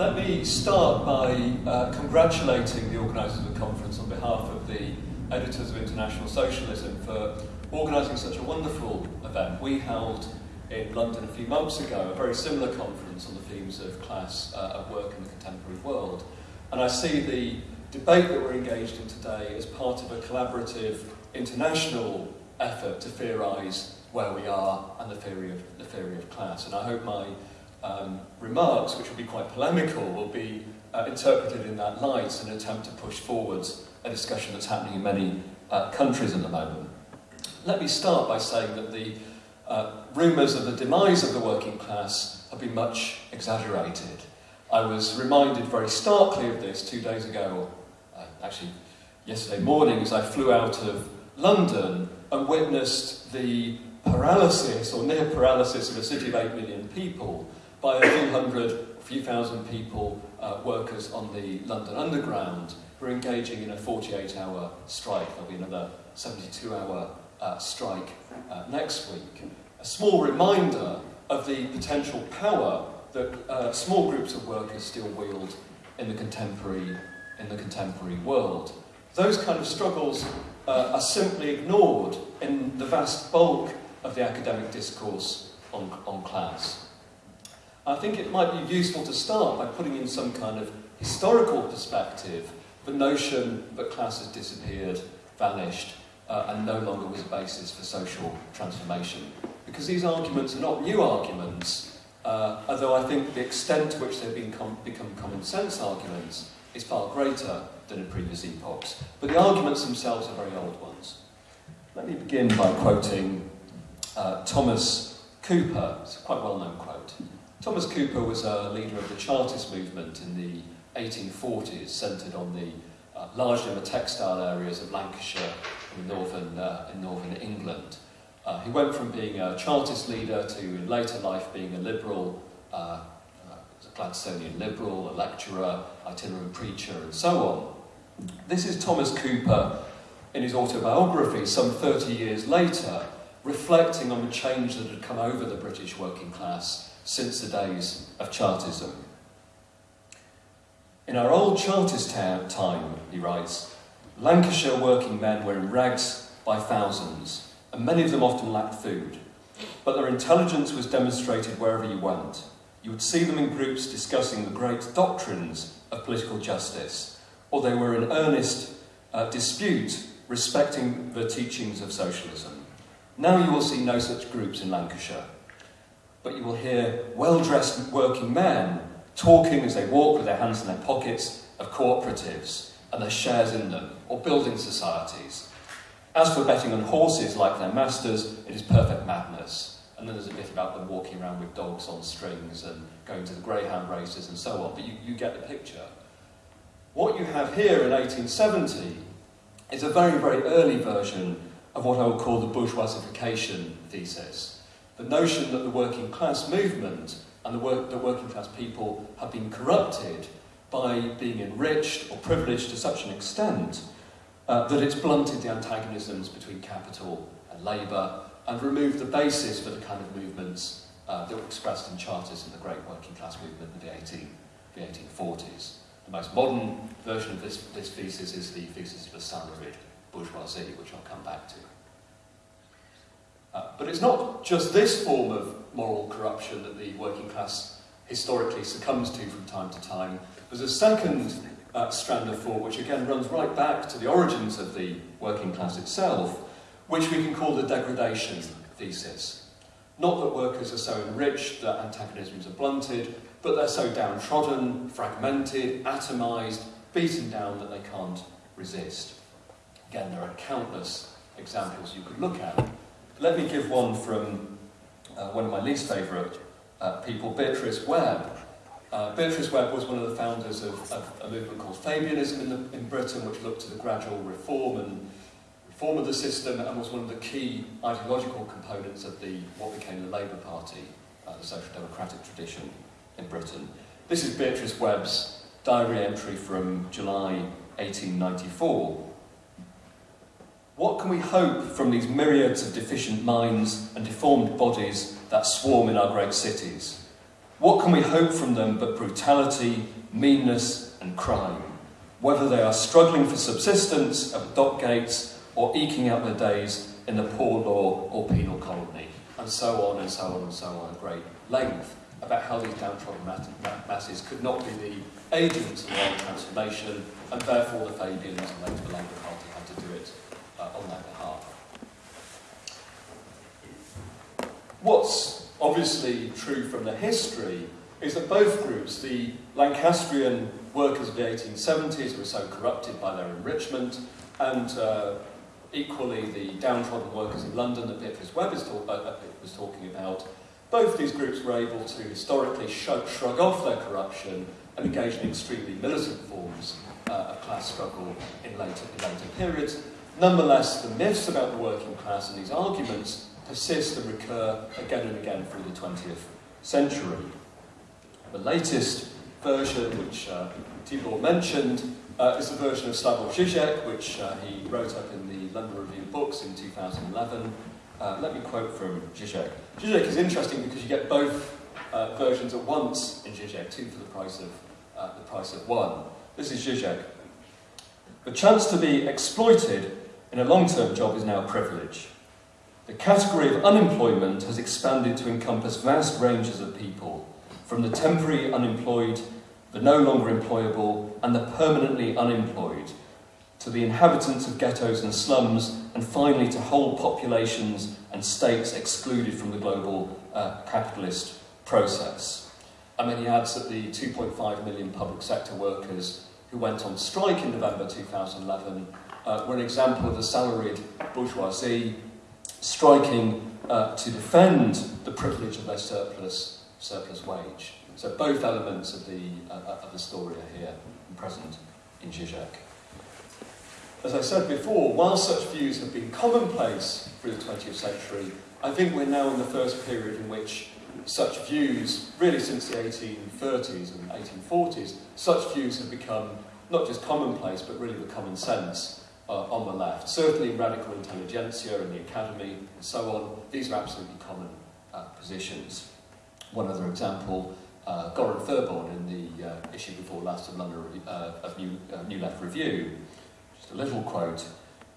Let me start by uh, congratulating the organisers of the conference on behalf of the editors of International Socialism for organising such a wonderful event. We held in London a few months ago a very similar conference on the themes of class uh, at work in the contemporary world. And I see the debate that we're engaged in today as part of a collaborative international effort to theorise where we are and the theory of, the theory of class. And I hope my um, remarks, which will be quite polemical, will be uh, interpreted in that light as an attempt to push forwards a discussion that's happening in many uh, countries at the moment. Let me start by saying that the uh, rumours of the demise of the working class have been much exaggerated. I was reminded very starkly of this two days ago, uh, actually yesterday morning, as I flew out of London and witnessed the paralysis or near paralysis of a city of 8 million people by a few hundred, a few thousand people, uh, workers on the London Underground, who are engaging in a 48-hour strike. There'll be another 72-hour uh, strike uh, next week. A small reminder of the potential power that uh, small groups of workers still wield in the contemporary, in the contemporary world. Those kind of struggles uh, are simply ignored in the vast bulk of the academic discourse on, on class. I think it might be useful to start by putting in some kind of historical perspective the notion that class has disappeared, vanished, uh, and no longer was a basis for social transformation. Because these arguments are not new arguments, uh, although I think the extent to which they've become common sense arguments is far greater than in previous epochs. But the arguments themselves are very old ones. Let me begin by quoting uh, Thomas Cooper. It's a quite well-known quote. Thomas Cooper was a leader of the Chartist movement in the 1840s, centred on the uh, largely on the textile areas of Lancashire in northern, uh, in northern England. Uh, he went from being a Chartist leader to, in later life, being a liberal, uh, uh, a Gladstonian liberal, a lecturer, itinerant preacher, and so on. This is Thomas Cooper in his autobiography some 30 years later, reflecting on the change that had come over the British working class since the days of Chartism. In our old Chartist time, he writes, Lancashire working men were in rags by thousands, and many of them often lacked food. But their intelligence was demonstrated wherever you went. You would see them in groups discussing the great doctrines of political justice, or they were in earnest uh, dispute respecting the teachings of socialism. Now you will see no such groups in Lancashire but you will hear well-dressed working men talking as they walk with their hands in their pockets of cooperatives and their shares in them, or building societies. As for betting on horses like their masters, it is perfect madness. And then there's a bit about them walking around with dogs on strings and going to the greyhound races and so on, but you, you get the picture. What you have here in 1870 is a very, very early version of what I would call the bourgeoisification thesis the notion that the working class movement and the, work, the working class people have been corrupted by being enriched or privileged to such an extent uh, that it's blunted the antagonisms between capital and labour and removed the basis for the kind of movements uh, that were expressed in charters in the great working class movement of the, 18, the 1840s. The most modern version of this, this thesis is the thesis of the salaried bourgeoisie, which I'll come back to. Uh, but it's not just this form of moral corruption that the working class historically succumbs to from time to time. There's a second uh, strand of thought which again runs right back to the origins of the working class itself, which we can call the degradation thesis. Not that workers are so enriched that antagonisms are blunted, but they're so downtrodden, fragmented, atomised, beaten down that they can't resist. Again, there are countless examples you could look at. Let me give one from uh, one of my least favourite uh, people, Beatrice Webb. Uh, Beatrice Webb was one of the founders of, of a movement called Fabianism in, the, in Britain, which looked to the gradual reform and reform of the system and was one of the key ideological components of the what became the Labour Party, uh, the social democratic tradition in Britain. This is Beatrice Webb's diary entry from July 1894. What can we hope from these myriads of deficient minds and deformed bodies that swarm in our great cities? What can we hope from them but brutality, meanness, and crime? Whether they are struggling for subsistence at dock gates or eking out their days in the poor law or penal colony, and so on and so on and so on at great length about how these downtrodden masses could not be the agents of world transformation, and therefore the Fabians and later the Labour Party had to do it on their behalf. What's obviously true from the history is that both groups, the Lancastrian workers of the 1870s were so corrupted by their enrichment, and uh, equally the downtrodden workers in London that Beatrice Webb talk, uh, uh, was talking about, both these groups were able to historically shrug, shrug off their corruption and engage in extremely militant forms uh, of class struggle in later, in later periods. Nonetheless, the myths about the working class and these arguments persist and recur again and again through the 20th century. The latest version, which uh, Tibor mentioned, uh, is the version of Slavoj Žižek, which uh, he wrote up in the London Review of Books in 2011. Uh, let me quote from Žižek. Žižek is interesting because you get both uh, versions at once in Žižek, two for the price of uh, the price of one. This is Žižek. The chance to be exploited in a long-term job is now a privilege. The category of unemployment has expanded to encompass vast ranges of people, from the temporary unemployed, the no longer employable, and the permanently unemployed, to the inhabitants of ghettos and slums, and finally to whole populations and states excluded from the global uh, capitalist process. And then he adds that the 2.5 million public sector workers who went on strike in November 2011 uh, were an example of the salaried bourgeoisie striking uh, to defend the privilege of their surplus, surplus wage. So both elements of the, uh, of the story are here present in Zizek. As I said before, while such views have been commonplace through the 20th century, I think we're now in the first period in which such views, really since the 1830s and 1840s, such views have become not just commonplace, but really the common sense uh, on the left. Certainly radical intelligentsia and the academy and so on, these are absolutely common uh, positions. One other example, uh, Goran Therborn in the uh, issue before last of London uh, of New, uh, New Left Review just a little quote.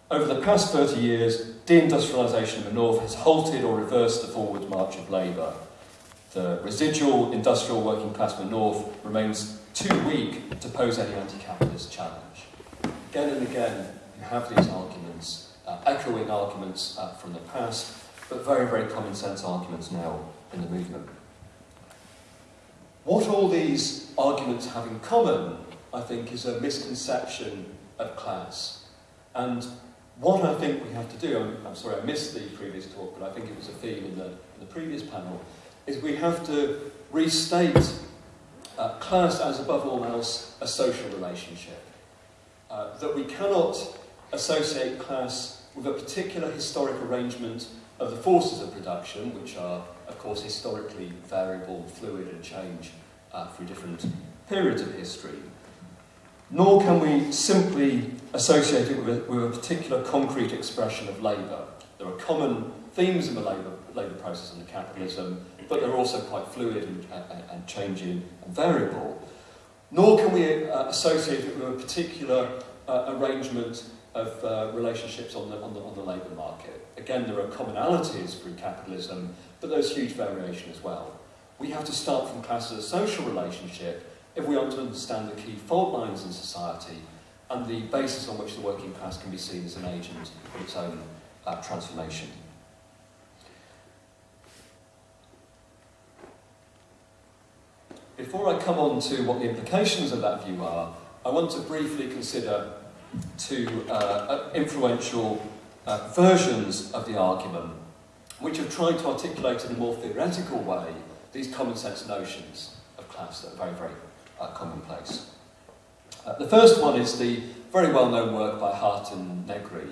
Over the past 30 years, deindustrialisation in the north has halted or reversed the forward march of labour. The residual industrial working class of the north remains too weak to pose any anti-capitalist challenge. Again and again, you have these arguments, uh, echoing arguments uh, from the past, but very, very common sense arguments now in the movement. What all these arguments have in common, I think, is a misconception of class. And what I think we have to do, I'm, I'm sorry I missed the previous talk, but I think it was a theme in the, in the previous panel, is we have to restate uh, class as above all else a social relationship. Uh, that we cannot associate class with a particular historic arrangement of the forces of production, which are, of course, historically variable, fluid, and change uh, through different periods of history nor can we simply associate it with a, with a particular concrete expression of labour. There are common themes in the labour, labour process under capitalism, but they're also quite fluid and, and, and changing and variable. Nor can we uh, associate it with a particular uh, arrangement of uh, relationships on the, on, the, on the labour market. Again, there are commonalities through capitalism, but there's huge variation as well. We have to start from class as a social relationship if we want to understand the key fault lines in society and the basis on which the working class can be seen as an agent of its own uh, transformation. Before I come on to what the implications of that view are, I want to briefly consider two uh, uh influential uh, versions of the argument, which have tried to articulate in a more theoretical way these common sense notions of class that are very, very uh, commonplace. Uh, the first one is the very well-known work by Hardt and Negri,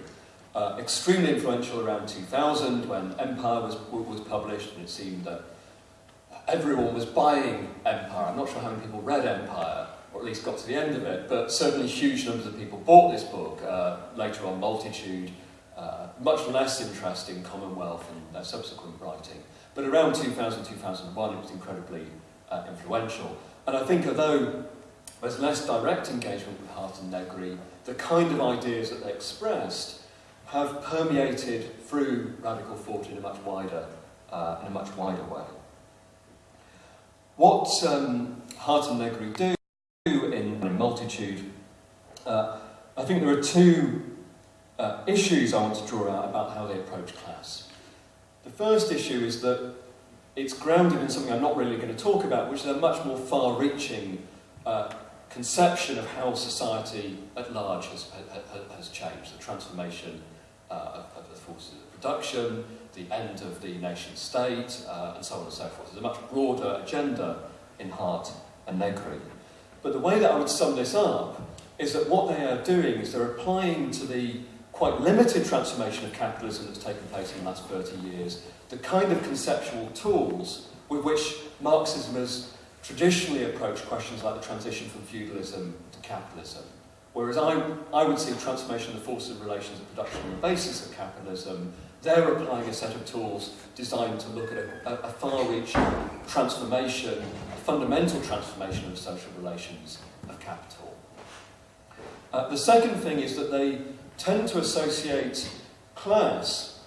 uh, extremely influential around 2000 when Empire was, was published and it seemed that everyone was buying Empire. I'm not sure how many people read Empire, or at least got to the end of it, but certainly huge numbers of people bought this book. Uh, later on, Multitude, uh, much less interest in Commonwealth and their subsequent writing. But around 2000, 2001, it was incredibly uh, influential. And I think although there's less direct engagement with Hardt and Negri, the kind of ideas that they expressed have permeated through radical thought in a much wider, uh, in a much wider way. What um, Hardt and Negri do multitude, uh, I think there are two uh, issues I want to draw out about how they approach class. The first issue is that it's grounded in something I'm not really going to talk about, which is a much more far-reaching uh, conception of how society at large has, has changed, the transformation uh, of, of, the forces of production, the end of the nation state, uh, and so on and so forth. There's a much broader agenda in Hardt and Negri. But the way that I would sum this up is that what they are doing is they're applying to the quite limited transformation of capitalism that's taken place in the last 30 years the kind of conceptual tools with which Marxism has traditionally approached questions like the transition from feudalism to capitalism. Whereas I, I would see transformation of the forces of relations of production on the basis of capitalism, they're applying a set of tools designed to look at a, a far-reaching transformation, a fundamental transformation of social relations of capital. Uh, the second thing is that they tend to associate class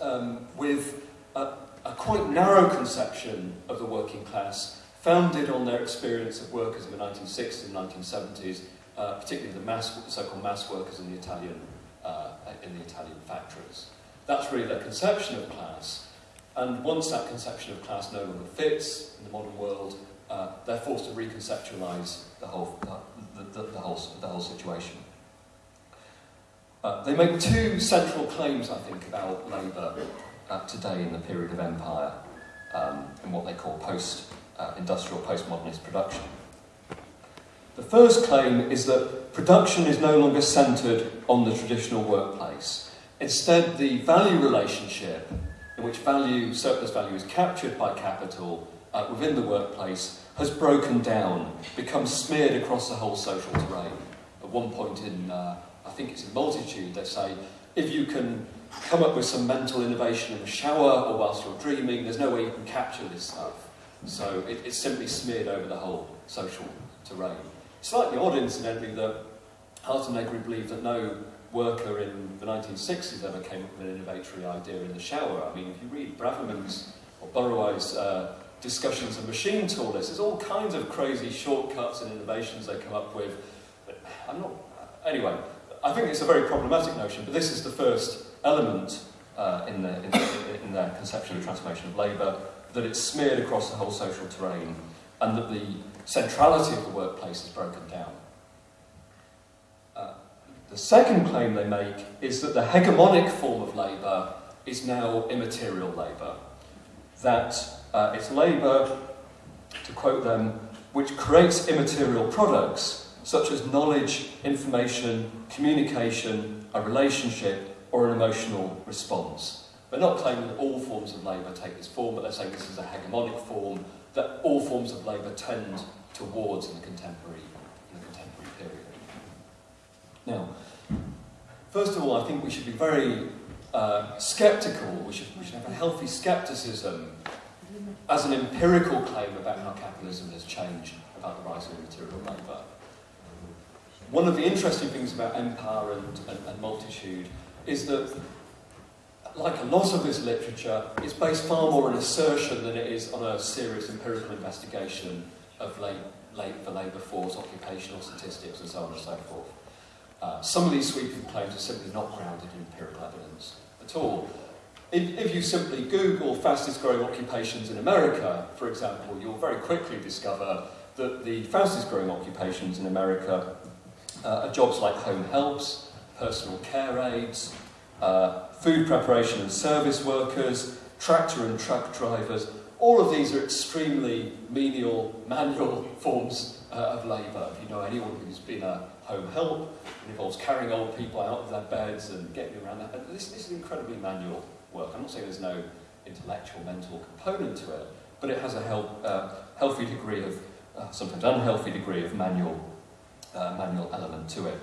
um, with a, a quite narrow conception of the working class founded on their experience of workers in the 1960s and 1970s, uh, particularly the so-called mass workers in the Italian uh, in the Italian factories. That's really their conception of class. And once that conception of class no longer fits in the modern world, uh, they're forced to reconceptualize the whole, uh, the, the, the, whole, the whole situation. Uh, they make two central claims, I think, about labour uh, today in the period of empire um, in what they call post-industrial, uh, postmodernist production. The first claim is that production is no longer centred on the traditional workplace. Instead, the value relationship, in which value, surplus value is captured by capital uh, within the workplace, has broken down, become smeared across the whole social terrain. At one point in, uh, I think it's in Multitude, they say, if you can come up with some mental innovation in the shower or whilst you're dreaming, there's no way you can capture this stuff. So it, it's simply smeared over the whole social terrain. Slightly odd, incidentally, that Hardt and Negri believe that no worker in the 1960s ever came up with an innovatory idea in the shower. I mean, if you read Braverman's or Burawoy's uh, discussions of machine toolers, there's all kinds of crazy shortcuts and innovations they come up with. But I'm not... Anyway, I think it's a very problematic notion, but this is the first element uh, in, the, in, the, in their conception of transformation of labour, that it's smeared across the whole social terrain, and that the centrality of the workplace is broken down. The second claim they make is that the hegemonic form of labour is now immaterial labour. That uh, it's labour, to quote them, which creates immaterial products such as knowledge, information, communication, a relationship, or an emotional response. They're not claiming that all forms of labour take this form, but they're saying this is a hegemonic form that all forms of labour tend towards in the contemporary, in the contemporary period. Now, first of all, I think we should be very uh, sceptical, we should, we should have a healthy scepticism as an empirical claim about how capitalism has changed about the rise of material labour. One of the interesting things about empire and, and, and multitude is that like a lot of this literature, it's based far more on assertion than it is on a serious empirical investigation of late, late, the labour force, occupational statistics, and so on and so forth. Uh, some of these sweeping claims are simply not grounded in empirical evidence at all. If, if you simply Google fastest growing occupations in America, for example, you'll very quickly discover that the fastest growing occupations in America uh, are jobs like home helps, personal care aides, uh, food preparation and service workers, tractor and truck drivers. All of these are extremely menial, manual forms uh, of labour. If you know anyone who's been a home help, it involves carrying old people out of their beds and getting around that. This, this is incredibly manual work. I'm not saying there's no intellectual, mental component to it, but it has a help, uh, healthy degree of, uh, sometimes unhealthy degree of manual, uh, manual element to it.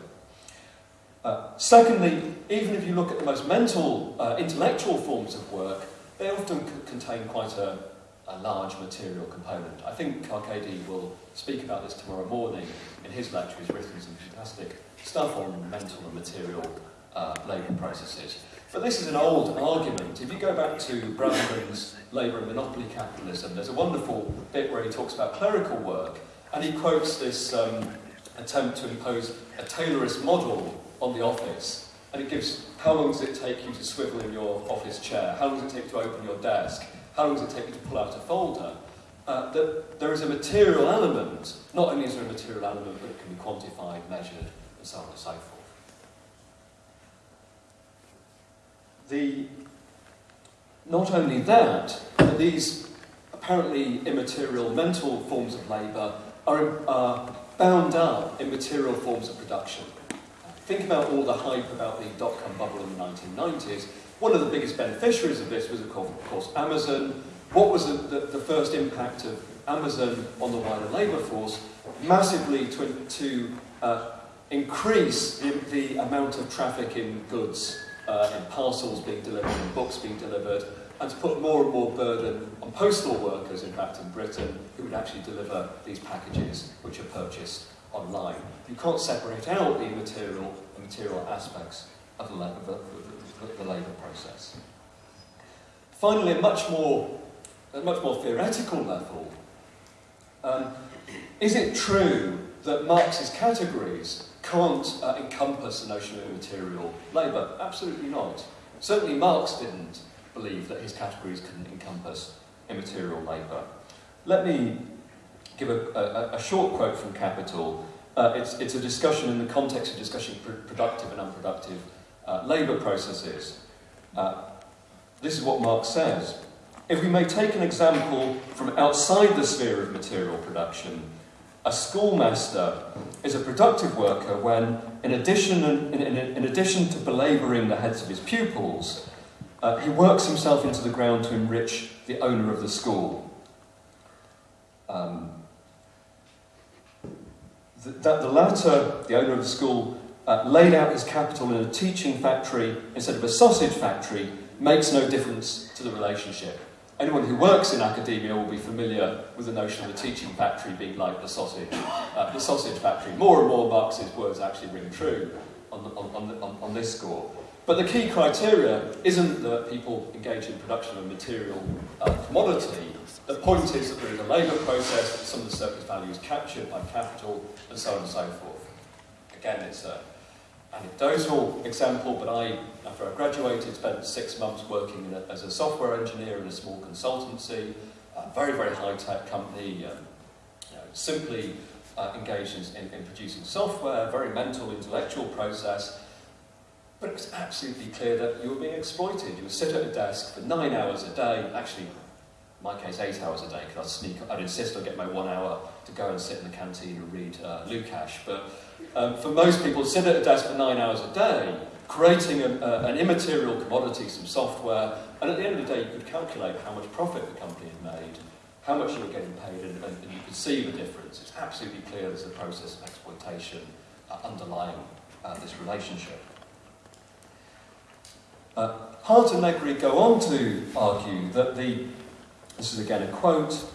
Uh, secondly, even if you look at the most mental, uh, intellectual forms of work, they often contain quite a, a large material component. I think Carchedi will speak about this tomorrow morning in his lecture. He's written some fantastic stuff on mental and material uh, labour processes. But this is an old argument. If you go back to Braverman's Labour and Monopoly Capitalism, there's a wonderful bit where he talks about clerical work, and he quotes this um, attempt to impose a Taylorist model on the office. And it gives how long does it take you to swivel in your office chair? How long does it take to open your desk? How long does it take you to pull out a folder? Uh, that there is a material element. Not only is there a material element, but it can be quantified, measured, and so on and so forth. The, not only that, but these apparently immaterial mental forms of labour are, are bound up in material forms of production. Think about all the hype about the dot-com bubble in the 1990s. One of the biggest beneficiaries of this was, of course, Amazon. What was the, the, the first impact of Amazon on the wider labour force? Massively to, to uh, increase the, the amount of traffic in goods uh, in parcels being delivered in books being delivered, and to put more and more burden on postal workers, in fact, in Britain, who would actually deliver these packages which are purchased online. You can't separate out the material material aspects of the, of the, the, labour process. Finally, a much more, a much more theoretical level, um, is it true that Marx's categories can't uh, encompass the notion of immaterial labour. Absolutely not. Certainly Marx didn't believe that his categories couldn't encompass immaterial labour. Let me give a, a, a short quote from Capital. Uh, it's, it's a discussion in the context of discussing pr productive and unproductive uh, labour processes. Uh, this is what Marx says. If we may take an example from outside the sphere of material production, a schoolmaster is a productive worker when, in addition, in, in, in addition to belabouring the heads of his pupils, uh, he works himself into the ground to enrich the owner of the school. Um, th that the latter, the owner of the school, uh, laid out his capital in a teaching factory instead of a sausage factory makes no difference to the relationship. Anyone who works in academia will be familiar with the notion of the teaching factory being like the sausage, uh, the sausage factory. More and more Marx's words actually ring true on, the, on, on, on this score. But the key criteria isn't that people engage in production of a material uh, commodity. The point is that there is a labour process, some of the surplus value is captured by capital, and so on and so forth. Again, it's a anecdotal example, but I, after I graduated, spent six months working a, as a software engineer in a small consultancy, a very, very high-tech company, um, you know, simply uh, engaged in, in, in producing software, very mental, intellectual process, but it was absolutely clear that you were being exploited. You would sit at a desk for nine hours a day, actually, in my case, eight hours a day, because I'd sneak, I'd insist on get my one hour to go and sit in the canteen and read uh, Lukács, but um, for most people, sit at a desk for nine hours a day, creating a, a, an immaterial commodity, some software, and at the end of the day, you could calculate how much profit the company had made, how much you were getting paid, and, and, and you could see the difference. It's absolutely clear there's a process of exploitation uh, underlying uh, this relationship. Uh, Hardt and Negri go on to argue that the, this is again a quote,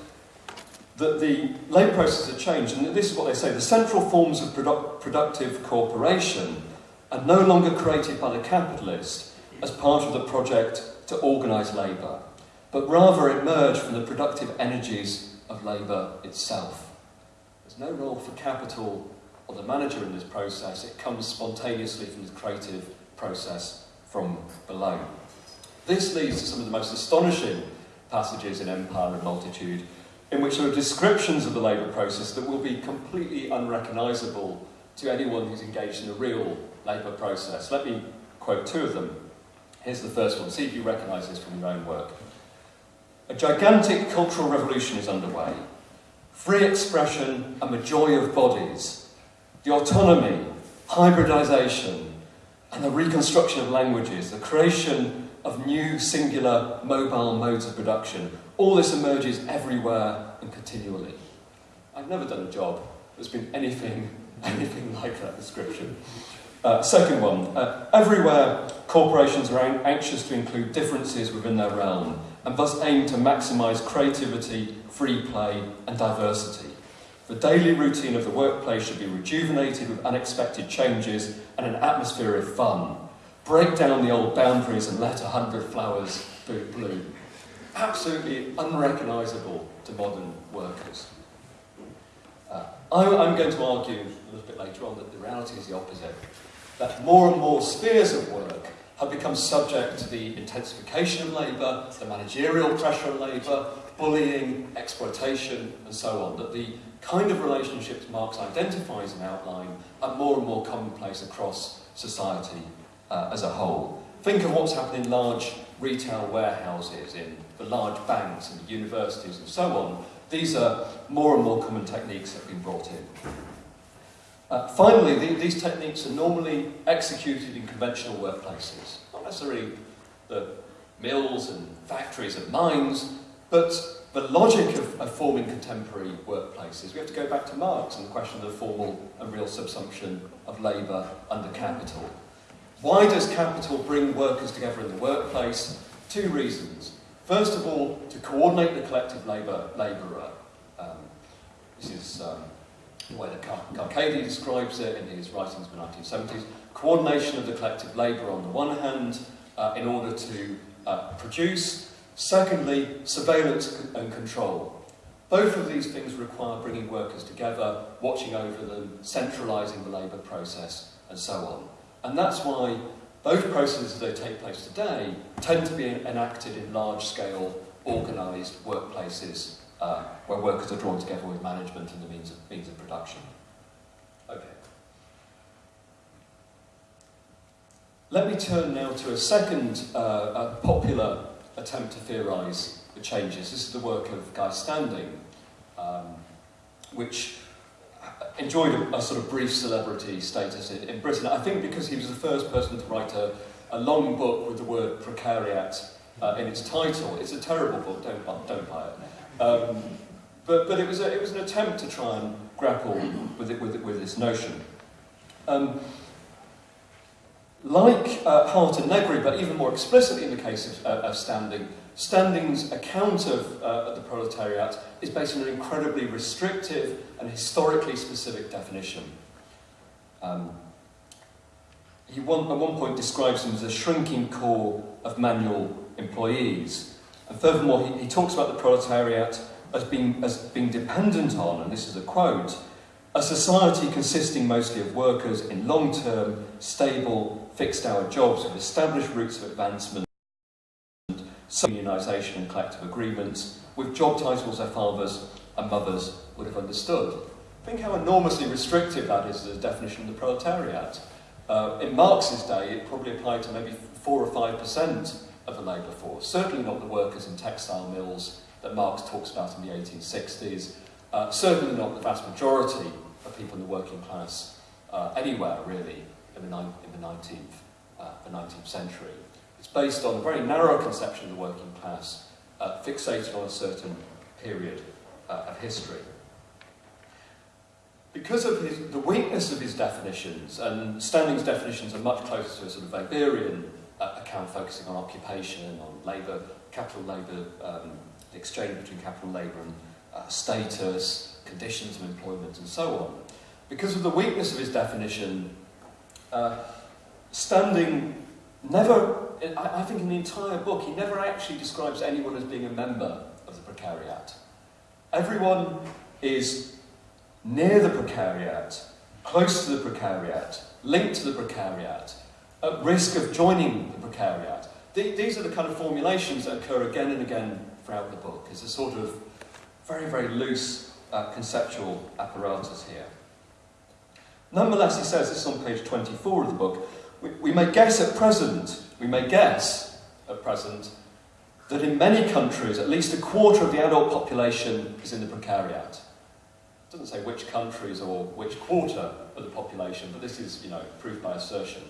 that the labour process has changed, and this is what they say, the central forms of produ productive cooperation are no longer created by the capitalist as part of the project to organise labour, but rather emerge from the productive energies of labour itself. There's no role for capital or the manager in this process, it comes spontaneously from the creative process from below. This leads to some of the most astonishing passages in Empire and Multitude in which there are descriptions of the labour process that will be completely unrecognisable to anyone who's engaged in a real labour process. Let me quote two of them. Here's the first one. See if you recognise this from your own work. A gigantic cultural revolution is underway. Free expression and the joy of bodies, the autonomy, hybridisation, and the reconstruction of languages, the creation of new singular mobile modes of production all this emerges everywhere and continually. I've never done a job that's been anything, anything like that description. Uh, second one, uh, everywhere corporations are anxious to include differences within their realm, and thus aim to maximise creativity, free play and diversity. The daily routine of the workplace should be rejuvenated with unexpected changes and an atmosphere of fun. Break down the old boundaries and let a hundred flowers bloom. Absolutely unrecognisable to modern workers. Uh, I'm going to argue a little bit later on that the reality is the opposite. That more and more spheres of work have become subject to the intensification of labour, the managerial pressure on labour, bullying, exploitation, and so on. That the kind of relationships Marx identifies and outline are more and more commonplace across society uh, as a whole. Think of what's happened in large retail warehouses, in the large banks and the universities and so on. These are more and more common techniques that have been brought in. Uh, finally, the, these techniques are normally executed in conventional workplaces, not necessarily the mills and factories and mines, but the logic of, of forming contemporary workplaces. We have to go back to Marx and the question of the formal and real subsumption of labour under capital. Why does capital bring workers together in the workplace? Two reasons. First of all, to coordinate the collective labour labourer. Um, this is um, the way that Carchedi describes it in his writings in the 1970s. Coordination of the collective labour on the one hand, uh, in order to uh, produce. Secondly, surveillance and control. Both of these things require bringing workers together, watching over them, centralising the labour process, and so on. And that's why both processes that take place today tend to be enacted in large-scale, organised workplaces uh, where workers are drawn together with management and the means of, means of production. Okay. Let me turn now to a second uh, a popular attempt to theorise the changes. This is the work of Guy Standing, um, which enjoyed a, a, sort of brief celebrity status in, in, Britain. I think because he was the first person to write a, a long book with the word precariat uh, in its title. It's a terrible book, don't, don't buy it. Um, but but it, was a, it was an attempt to try and grapple with, it, with, it, with this notion. Um, like uh, Hardt and Negri, but even more explicitly in the case of, uh, of Standing, Standing's account of uh, the proletariat is based on an incredibly restrictive and historically specific definition. Um, he one, at one point describes them as a shrinking core of manual employees. And furthermore, he, he talks about the proletariat as being, as being dependent on, and this is a quote, a society consisting mostly of workers in long-term, stable, fixed-hour jobs with established routes of advancement unionisation and collective agreements, with job titles their fathers and mothers would have understood. Think how enormously restrictive that is as a definition of the proletariat. Uh, in Marx's day, it probably applied to maybe 4 or 5% of the labour force, certainly not the workers in textile mills that Marx talks about in the 1860s, uh, certainly not the vast majority of people in the working class uh, anywhere, really, in the, in the 19th, uh, the 19th century. Based on a very narrow conception of the working class, uh, fixated on a certain period uh, of history. Because of his, the weakness of his definitions, and Standing's definitions are much closer to a sort of Weberian uh, account focusing on occupation, and on labour, capital labour, um, the exchange between capital labour and uh, status, conditions of employment, and so on. Because of the weakness of his definition, uh, Standing never I, think in the entire book, he never actually describes anyone as being a member of the precariat. Everyone is near the precariat, close to the precariat, linked to the precariat, at risk of joining the precariat. These are the kind of formulations that occur again and again throughout the book. It's a sort of very, very loose uh, conceptual apparatus here. Nonetheless, he says, this is on page 24 of the book, we, we may guess at present we may guess at present that in many countries, at least a quarter of the adult population is in the precariat. It doesn't say which countries or which quarter of the population, but this is, you know, proof by assertion.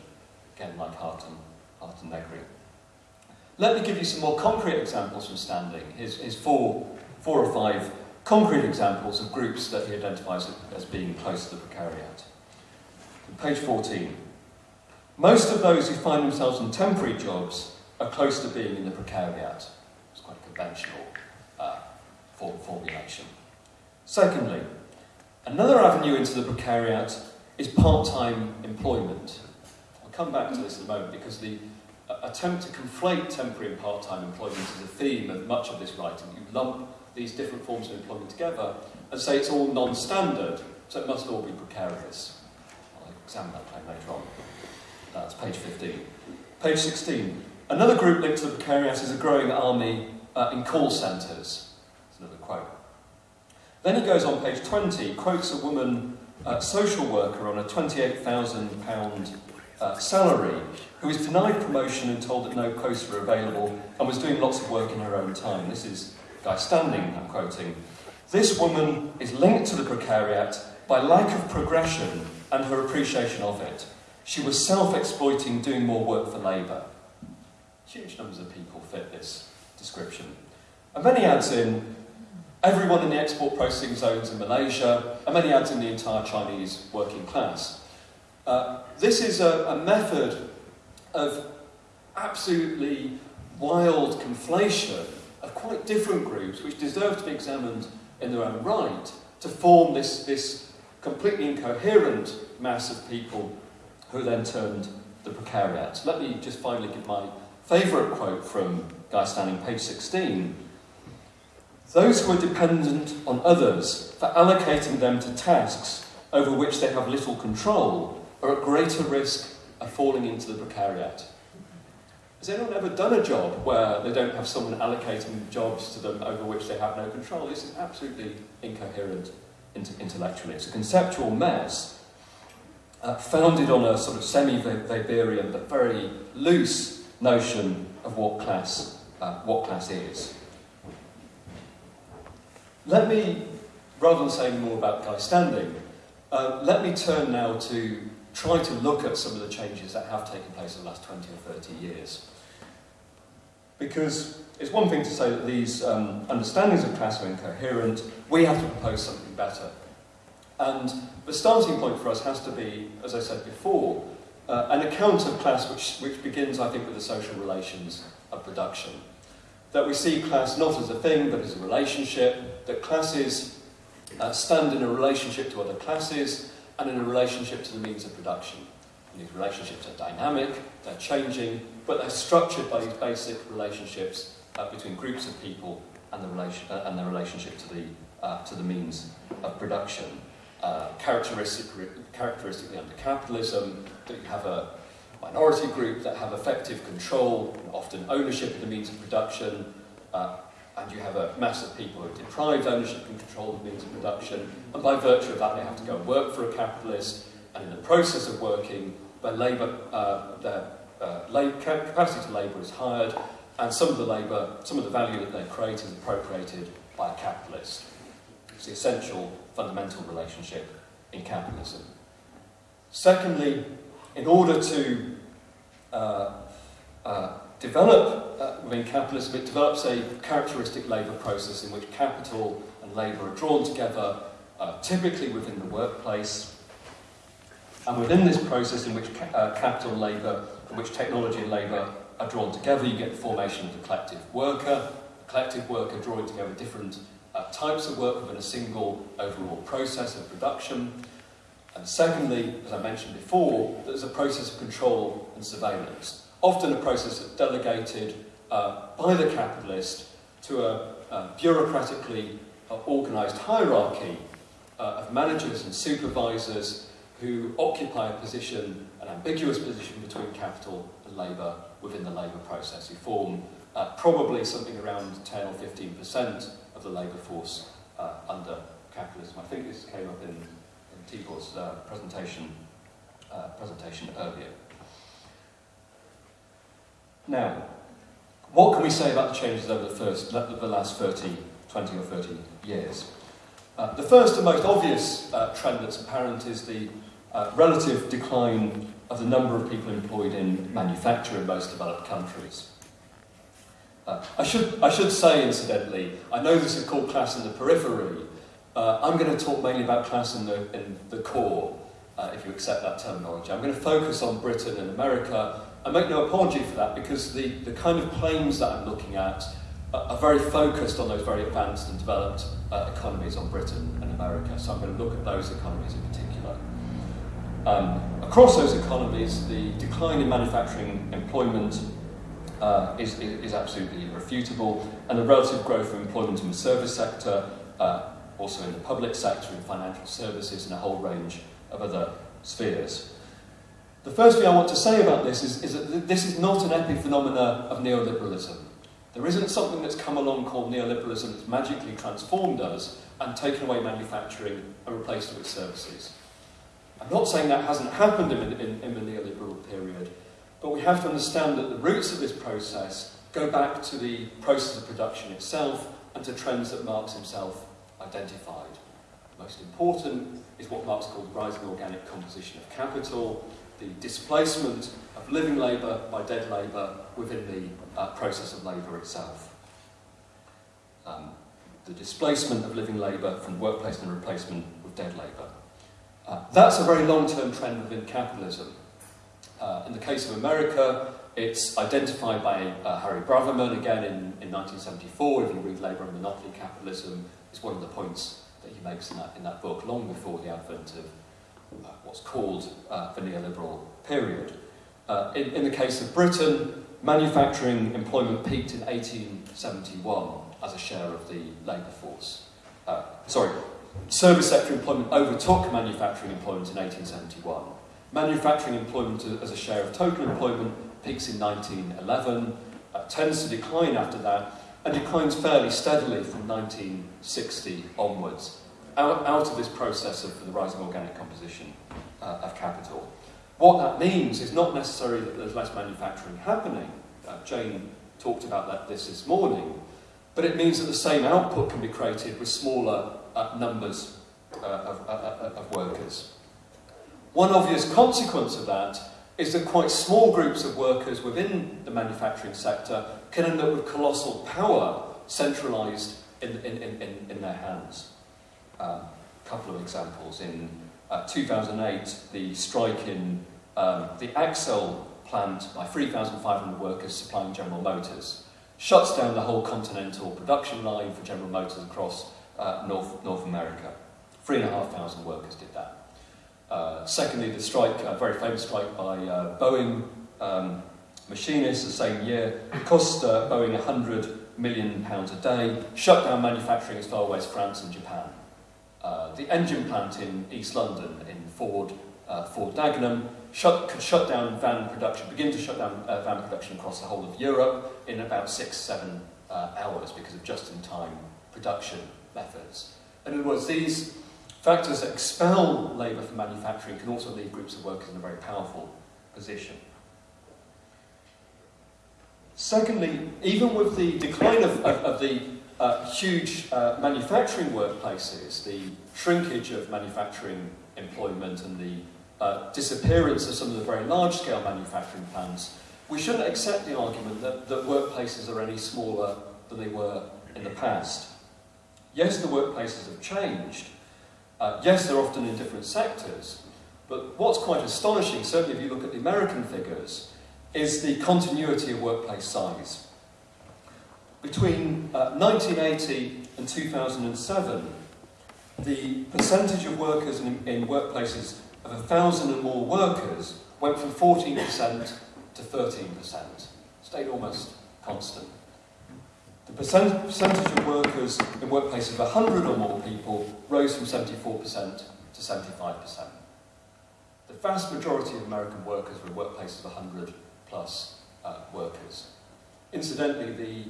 Again, like Hardt and, Hardt and Negri. Let me give you some more concrete examples from Standing. His four, four or five concrete examples of groups that he identifies as being close to the precariat. Page 14. Most of those who find themselves in temporary jobs are close to being in the precariat. It's quite a conventional uh, formulation. Secondly, another avenue into the precariat is part-time employment. I'll come back to this in a moment because the uh, attempt to conflate temporary and part-time employment is a theme of much of this writing. You lump these different forms of employment together and say it's all non-standard, so it must all be precarious. I'll examine that claim later on. That's page 15. Page 16. Another group linked to the precariat is a growing army uh, in call centres. That's another quote. Then he goes on page 20, quotes a woman uh, social worker on a £28,000 uh, salary who was denied promotion and told that no posts were available and was doing lots of work in her own time. This is Guy Standing, I'm quoting. This woman is linked to the precariat by lack of progression and her appreciation of it. She was self-exploiting, doing more work for labour. Huge numbers of people fit this description. And then he adds in everyone in the export processing zones in Malaysia, and many adds in the entire Chinese working class. Uh, this is a, a method of absolutely wild conflation of quite different groups which deserve to be examined in their own right to form this, this completely incoherent mass of people who then turned the precariat. Let me just finally give my favourite quote from Guy Standing, page 16. Those who are dependent on others for allocating them to tasks over which they have little control are at greater risk of falling into the precariat. Has anyone ever done a job where they don't have someone allocating jobs to them over which they have no control? This is absolutely incoherent intellectually. It's a conceptual mess uh, founded on a sort of semi-Weberian but very loose notion of what class, uh, what class is. Let me, rather than saying more about Guy Standing, uh, let me turn now to try to look at some of the changes that have taken place in the last 20 or 30 years. Because it's one thing to say that these um, understandings of class are incoherent, we have to propose something better. And the starting point for us has to be, as I said before, uh, an account of class which, which begins, I think, with the social relations of production. That we see class not as a thing, but as a relationship, that classes uh, stand in a relationship to other classes and in a relationship to the means of production. And these relationships are dynamic, they're changing, but they're structured by these basic relationships uh, between groups of people and, the relation, uh, and their relationship to the, uh, to the means of production uh, characteristic, characteristically under capitalism, that you have a minority group that have effective control, often ownership of the means of production, uh, and you have a mass of people who are deprived ownership and control of the means of production, and by virtue of that they have to go and work for a capitalist, and in the process of working, their labour, uh, their uh, capacity to labour is hired, and some of the labour, some of the value that they create is appropriated by a capitalist. It's the essential fundamental relationship in capitalism. Secondly, in order to uh, uh, develop uh, within capitalism, it develops a characteristic labour process in which capital and labour are drawn together, uh, typically within the workplace. And within this process in which ca uh, capital and labour, in which technology and labour are drawn together, you get the formation of the collective worker, the collective worker drawing together different uh, types of work within a single overall process of production. And secondly, as I mentioned before, there's a process of control and surveillance, often a process that's delegated uh, by the capitalist to a, a bureaucratically uh, organised hierarchy uh, of managers and supervisors who occupy a position, an ambiguous position between capital and labour within the labour process, who form uh, probably something around 10 or 15 percent the labour force uh, under capitalism. I think this came up in, in Tibor's uh, presentation, uh, presentation earlier. Now, what can we say about the changes over the, first, the last 30, 20 or 30 years? Uh, the first and most obvious uh, trend that's apparent is the uh, relative decline of the number of people employed in manufacture in most developed countries. Uh, I, should, I should say, incidentally, I know this is called class in the periphery. Uh, I'm going to talk mainly about class in the, in the core, uh, if you accept that terminology. I'm going to focus on Britain and America. I make no apology for that because the, the kind of claims that I'm looking at are very focused on those very advanced and developed uh, economies on Britain and America. So I'm going to look at those economies in particular. Um, across those economies, the decline in manufacturing employment uh, is, is, absolutely irrefutable, and the relative growth of employment in the service sector, uh, also in the public sector, in financial services, and a whole range of other spheres. The first thing I want to say about this is, is that this is not an epiphenomena of neoliberalism. There isn't something that's come along called neoliberalism that's magically transformed us and taken away manufacturing and replaced it with services. I'm not saying that hasn't happened in, in, in the neoliberal period, but we have to understand that the roots of this process go back to the process of production itself and to trends that Marx himself identified. Most important is what Marx called the rising organic composition of capital, the displacement of living labour by dead labour within the uh, process of labour itself. Um, the displacement of living labour from workplace and replacement with dead labour. Uh, that's a very long-term trend within capitalism. Uh, in the case of America, it's identified by uh, Harry Braverman again in, in 1974. If you read Labour and Monopoly Capitalism, it's one of the points that he makes in that, in that book, long before the advent of uh, what's called uh, the neoliberal period. Uh, in, in the case of Britain, manufacturing employment peaked in 1871 as a share of the labour force. Sorry, service sector employment overtook manufacturing employment in 1871. Manufacturing employment as a share of total employment peaks in 1911, uh, tends to decline after that, and declines fairly steadily from 1960 onwards, out, out of this process of the rising organic composition uh, of capital. What that means is not necessarily that there's less manufacturing happening. Uh, Jane talked about that this this morning. But it means that the same output can be created with smaller uh, numbers uh, of, uh, of workers. One obvious consequence of that is that quite small groups of workers within the manufacturing sector can end up with colossal power centralised in, in, in, in their hands. A um, couple of examples. In uh, 2008, the strike in um, the Axle plant by 3,500 workers supplying General Motors shuts down the whole continental production line for General Motors across uh, North, North America. 3,500 workers did that. Uh, secondly, the strike, a very famous strike by uh, Boeing um, machinists the same year, cost uh, Boeing 100 million pounds a day, shut down manufacturing as far away as France and Japan. Uh, the engine plant in East London, in Ford, uh, Ford Dagenham, shut, could shut down van production, begin to shut down van production across the whole of Europe in about six, seven hours because of just-in-time production methods. In other words, these factors that expel labour from manufacturing can also leave groups of workers in a very powerful position. Secondly, even with the decline of, of, of the uh, huge uh, manufacturing workplaces, the shrinkage of manufacturing employment and the uh, disappearance of some of the very large-scale manufacturing plants, we shouldn't accept the argument that, that workplaces are any smaller than they were in the past. Yes, the workplaces have changed. Uh, yes, they're often in different sectors. But what's quite astonishing, certainly if you look at the American figures, is the continuity of workplace size. Between uh, 1980 and 2007, the percentage of workers in, in workplaces of a thousand and more workers went from 14% to 13%, stayed almost constant. The percentage of workers in workplaces of 100 or more people rose from 74% to 75%. The vast majority of American workers were in workplaces of 100 plus uh, workers. Incidentally, the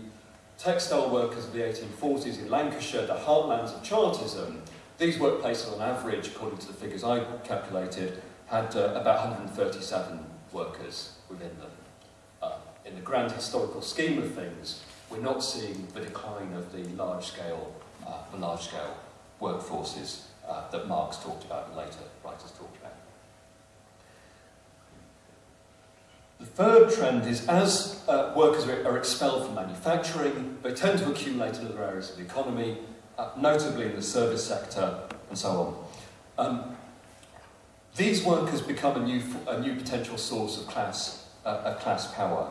textile workers of the 1840s in Lancashire, the heartlands of Chartism, these workplaces on average, according to the figures I calculated, had uh, about 137 workers within them. Uh, in the grand historical scheme of things, we're not seeing the decline of the large-scale uh, the large-scale workforces uh, that Marx talked about and later writers talked about. The third trend is as uh, workers are expelled from manufacturing, they tend to accumulate in other areas of the economy, uh, notably in the service sector and so on. Um, these workers become a new, a new potential source of class, uh, of class power.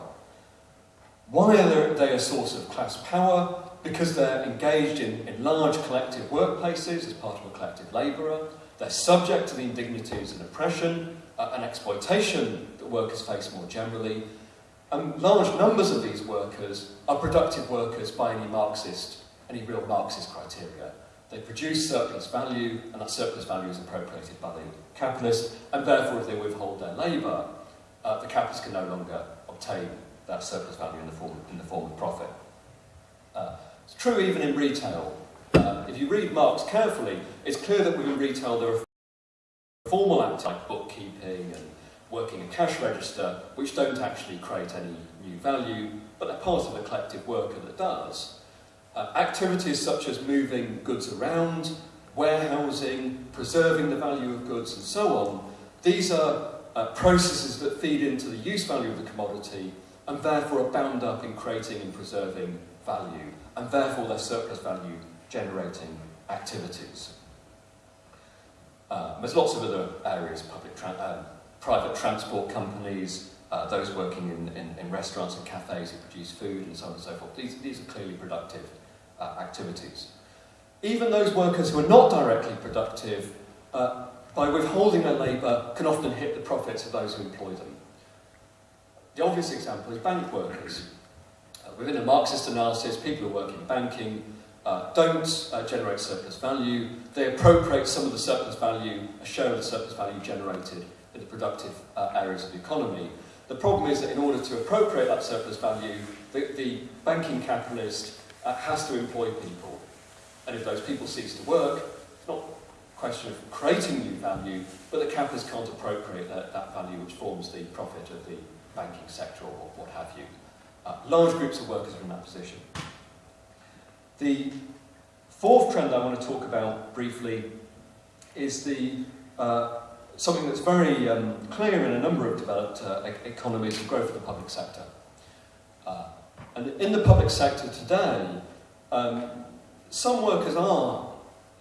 Why are they a source of class power? Because they're engaged in, in large collective workplaces as part of a collective labourer. They're subject to the indignities and oppression uh, and exploitation that workers face more generally. And large numbers of these workers are productive workers by any Marxist, any real Marxist criteria. They produce surplus value, and that surplus value is appropriated by the capitalist, and therefore if they withhold their labour, uh, the capitalist can no longer obtain that surplus value in the form, in the form of profit. Uh, it's true even in retail. Uh, if you read Marx carefully, it's clear that within retail there are formal acts like bookkeeping and working a cash register, which don't actually create any new value, but they're part of a collective worker that does. Uh, activities such as moving goods around, warehousing, preserving the value of goods and so on, these are uh, processes that feed into the use value of the commodity and therefore are bound up in creating and preserving value, and therefore they're surplus value generating activities. Uh, there's lots of other areas, public tra uh, private transport companies, uh, those working in, in, in, restaurants and cafes who produce food and so on and so forth. These, these are clearly productive uh, activities. Even those workers who are not directly productive, uh, by withholding their labour, can often hit the profits of those who employ them. The obvious example is bank workers. Uh, within a Marxist analysis, people who work in banking uh, don't uh, generate surplus value. They appropriate some of the surplus value, a share of the surplus value generated in the productive uh, areas of the economy. The problem is that in order to appropriate that surplus value, the, the banking capitalist uh, has to employ people. And if those people cease to work, it's not a question of creating new value, but the capitalist can't appropriate that, that value which forms the profit of the banking sector or what have you. Uh, large groups of workers are in that position. The fourth trend I want to talk about briefly is the uh, something that's very um, clear in a number of developed uh, economies, the growth of the public sector. Uh, and in the public sector today, um, some workers are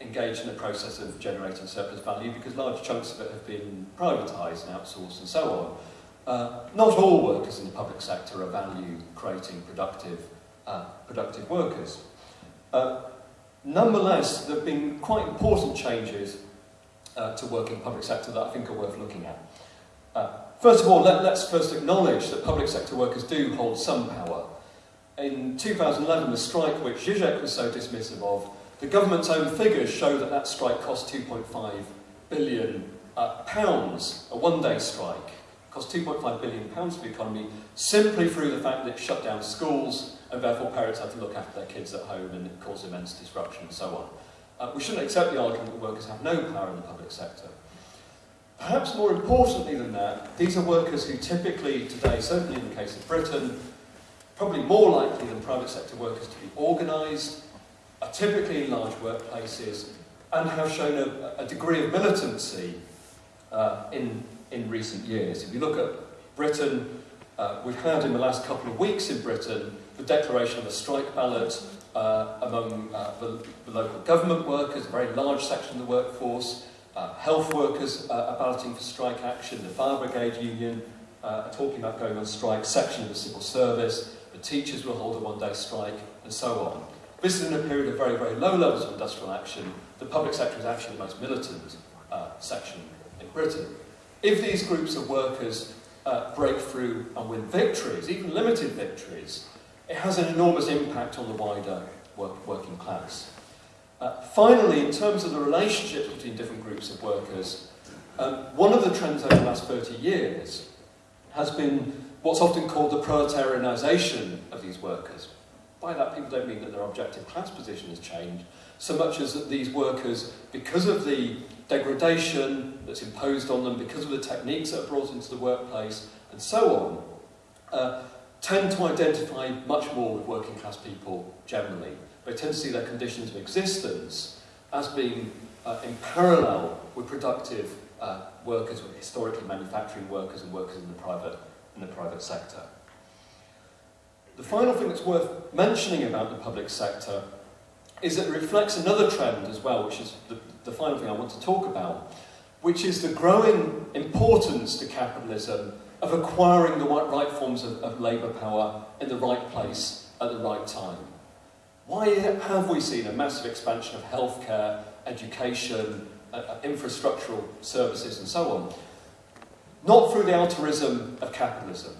engaged in the process of generating surplus value because large chunks of it have been privatised and outsourced and so on. Uh, not all workers in the public sector are value-creating, productive, uh, productive workers. Uh, nonetheless, there have been quite important changes uh, to work in the public sector that I think are worth looking at. Uh, first of all, let, let's first acknowledge that public sector workers do hold some power. In 2011, the strike which Zizek was so dismissive of, the government's own figures show that that strike cost 2.5 billion uh, pounds, a one-day strike cost 2.5 billion pounds to the economy simply through the fact that it shut down schools and therefore parents had to look after their kids at home and it caused immense disruption and so on. Uh, we shouldn't accept the argument that workers have no power in the public sector. Perhaps more importantly than that, these are workers who typically today, certainly in the case of Britain, probably more likely than private sector workers to be organised, are typically in large workplaces, and have shown a, a degree of militancy uh, in, in recent years. If you look at Britain, uh, we've had in the last couple of weeks in Britain the declaration of a strike ballot uh, among uh, the, the local government workers, a very large section of the workforce, uh, health workers uh, are balloting for strike action, the Fire Brigade Union uh, are talking about going on strike, section of the civil service, the teachers will hold a one-day strike, and so on. This is in a period of very, very low levels of industrial action. The public sector is actually the most militant section in Britain. If these groups of workers uh, break through and win victories, even limited victories, it has an enormous impact on the wider work, working class. Uh, finally, in terms of the relationships between different groups of workers, um, one of the trends over the last 30 years has been what's often called the proletarianisation of these workers. By that, people don't mean that their objective class position has changed, so much as that these workers, because of the degradation that's imposed on them, because of the techniques that are brought into the workplace, and so on, uh, tend to identify much more with working class people generally. They tend to see their conditions of existence as being uh, in parallel with productive uh, workers, with historically manufacturing workers and workers in the private, in the private sector. The final thing that's worth mentioning about the public sector is that it reflects another trend as well, which is the, the final thing I want to talk about, which is the growing importance to capitalism of acquiring the right forms of, of labour power in the right place at the right time. Why have we seen a massive expansion of healthcare, education, uh, uh, infrastructural services and so on? Not through the altruism of capitalism,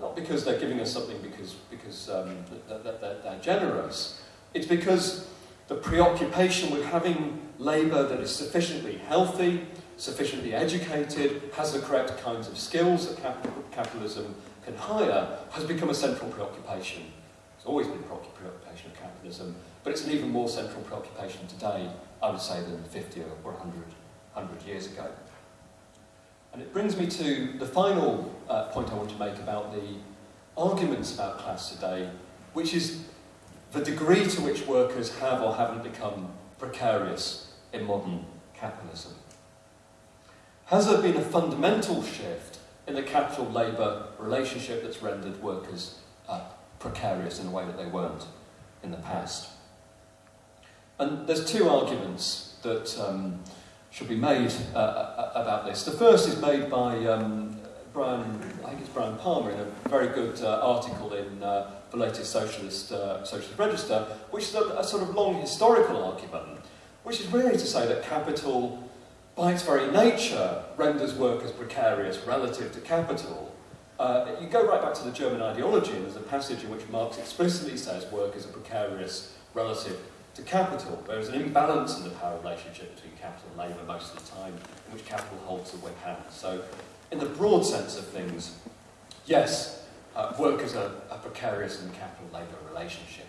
not because they're giving us something because, because um, they're, they're, they're generous. It's because the preoccupation with having labour that is sufficiently healthy, sufficiently educated, has the correct kinds of skills that cap capitalism can hire, has become a central preoccupation. It's always been a preoccupation of capitalism, but it's an even more central preoccupation today, I would say, than 50 or 100, 100 years ago. And it brings me to the final uh, point I want to make about the arguments about class today, which is the degree to which workers have or haven't become precarious in modern capitalism. Has there been a fundamental shift in the capital-labour relationship that's rendered workers uh, precarious in a way that they weren't in the past? And there's two arguments that um, should be made uh, uh about this. The first is made by um, Bryan, think it's Bryan Palmer, in a very good uh, article in uh, the latest Socialist, uh, Socialist Register, which is a, a sort of long historical argument, which is really to say that capital by its very nature, renders workers precarious relative to capital. Uh, you go right back to the German ideology, and there's a passage in which Marx explicitly says workers are precarious relative to capital. There is an imbalance in the power relationship between capital and labour most of the time, in which capital holds the whip hand. So, in the broad sense of things, yes, uh, workers are, are precarious in the capital-labour relationship.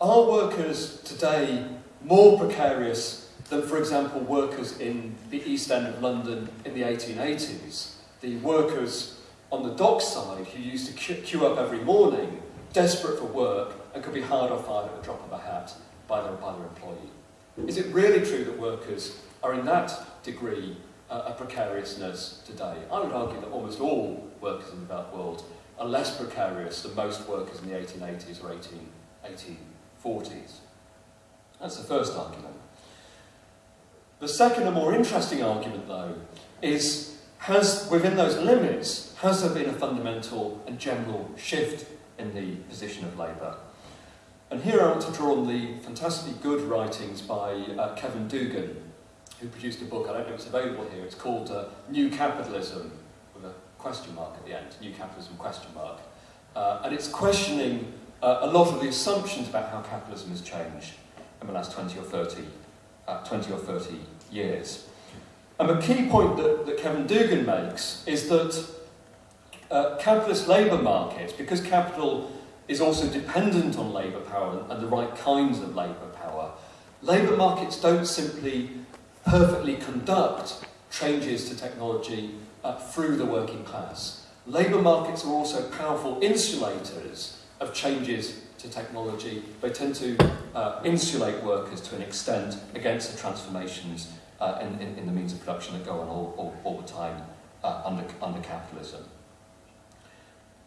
Are workers today more precarious than, for example, workers in the East End of London in the 1880s. The workers on the dockside who used to queue up every morning, desperate for work, and could be hard or fired at the drop of a hat by their, by their employee. Is it really true that workers are in that degree a precariousness today? I would argue that almost all workers in the developed world are less precarious than most workers in the 1880s or 18, 1840s. That's the first argument. The second and more interesting argument, though, is has, within those limits, has there been a fundamental and general shift in the position of labour? And here I want to draw on the fantastically good writings by uh, Kevin Doogan, who produced a book, I don't know if it's available here, it's called uh, New Capitalism, with a question mark at the end, New Capitalism question mark. Uh, and it's questioning uh, a lot of the assumptions about how capitalism has changed in the last 20 or 30 uh, 20 or 30 years. And the key point that, that Kevin Doogan makes is that uh, capitalist labour markets, because capital is also dependent on labour power and the right kinds of labour power, labour markets don't simply perfectly conduct changes to technology uh, through the working class. Labour markets are also powerful insulators of changes to technology, they tend to uh, insulate workers to an extent against the transformations uh, in, in, in, the means of production that go on all, all, all the time uh, under, under capitalism.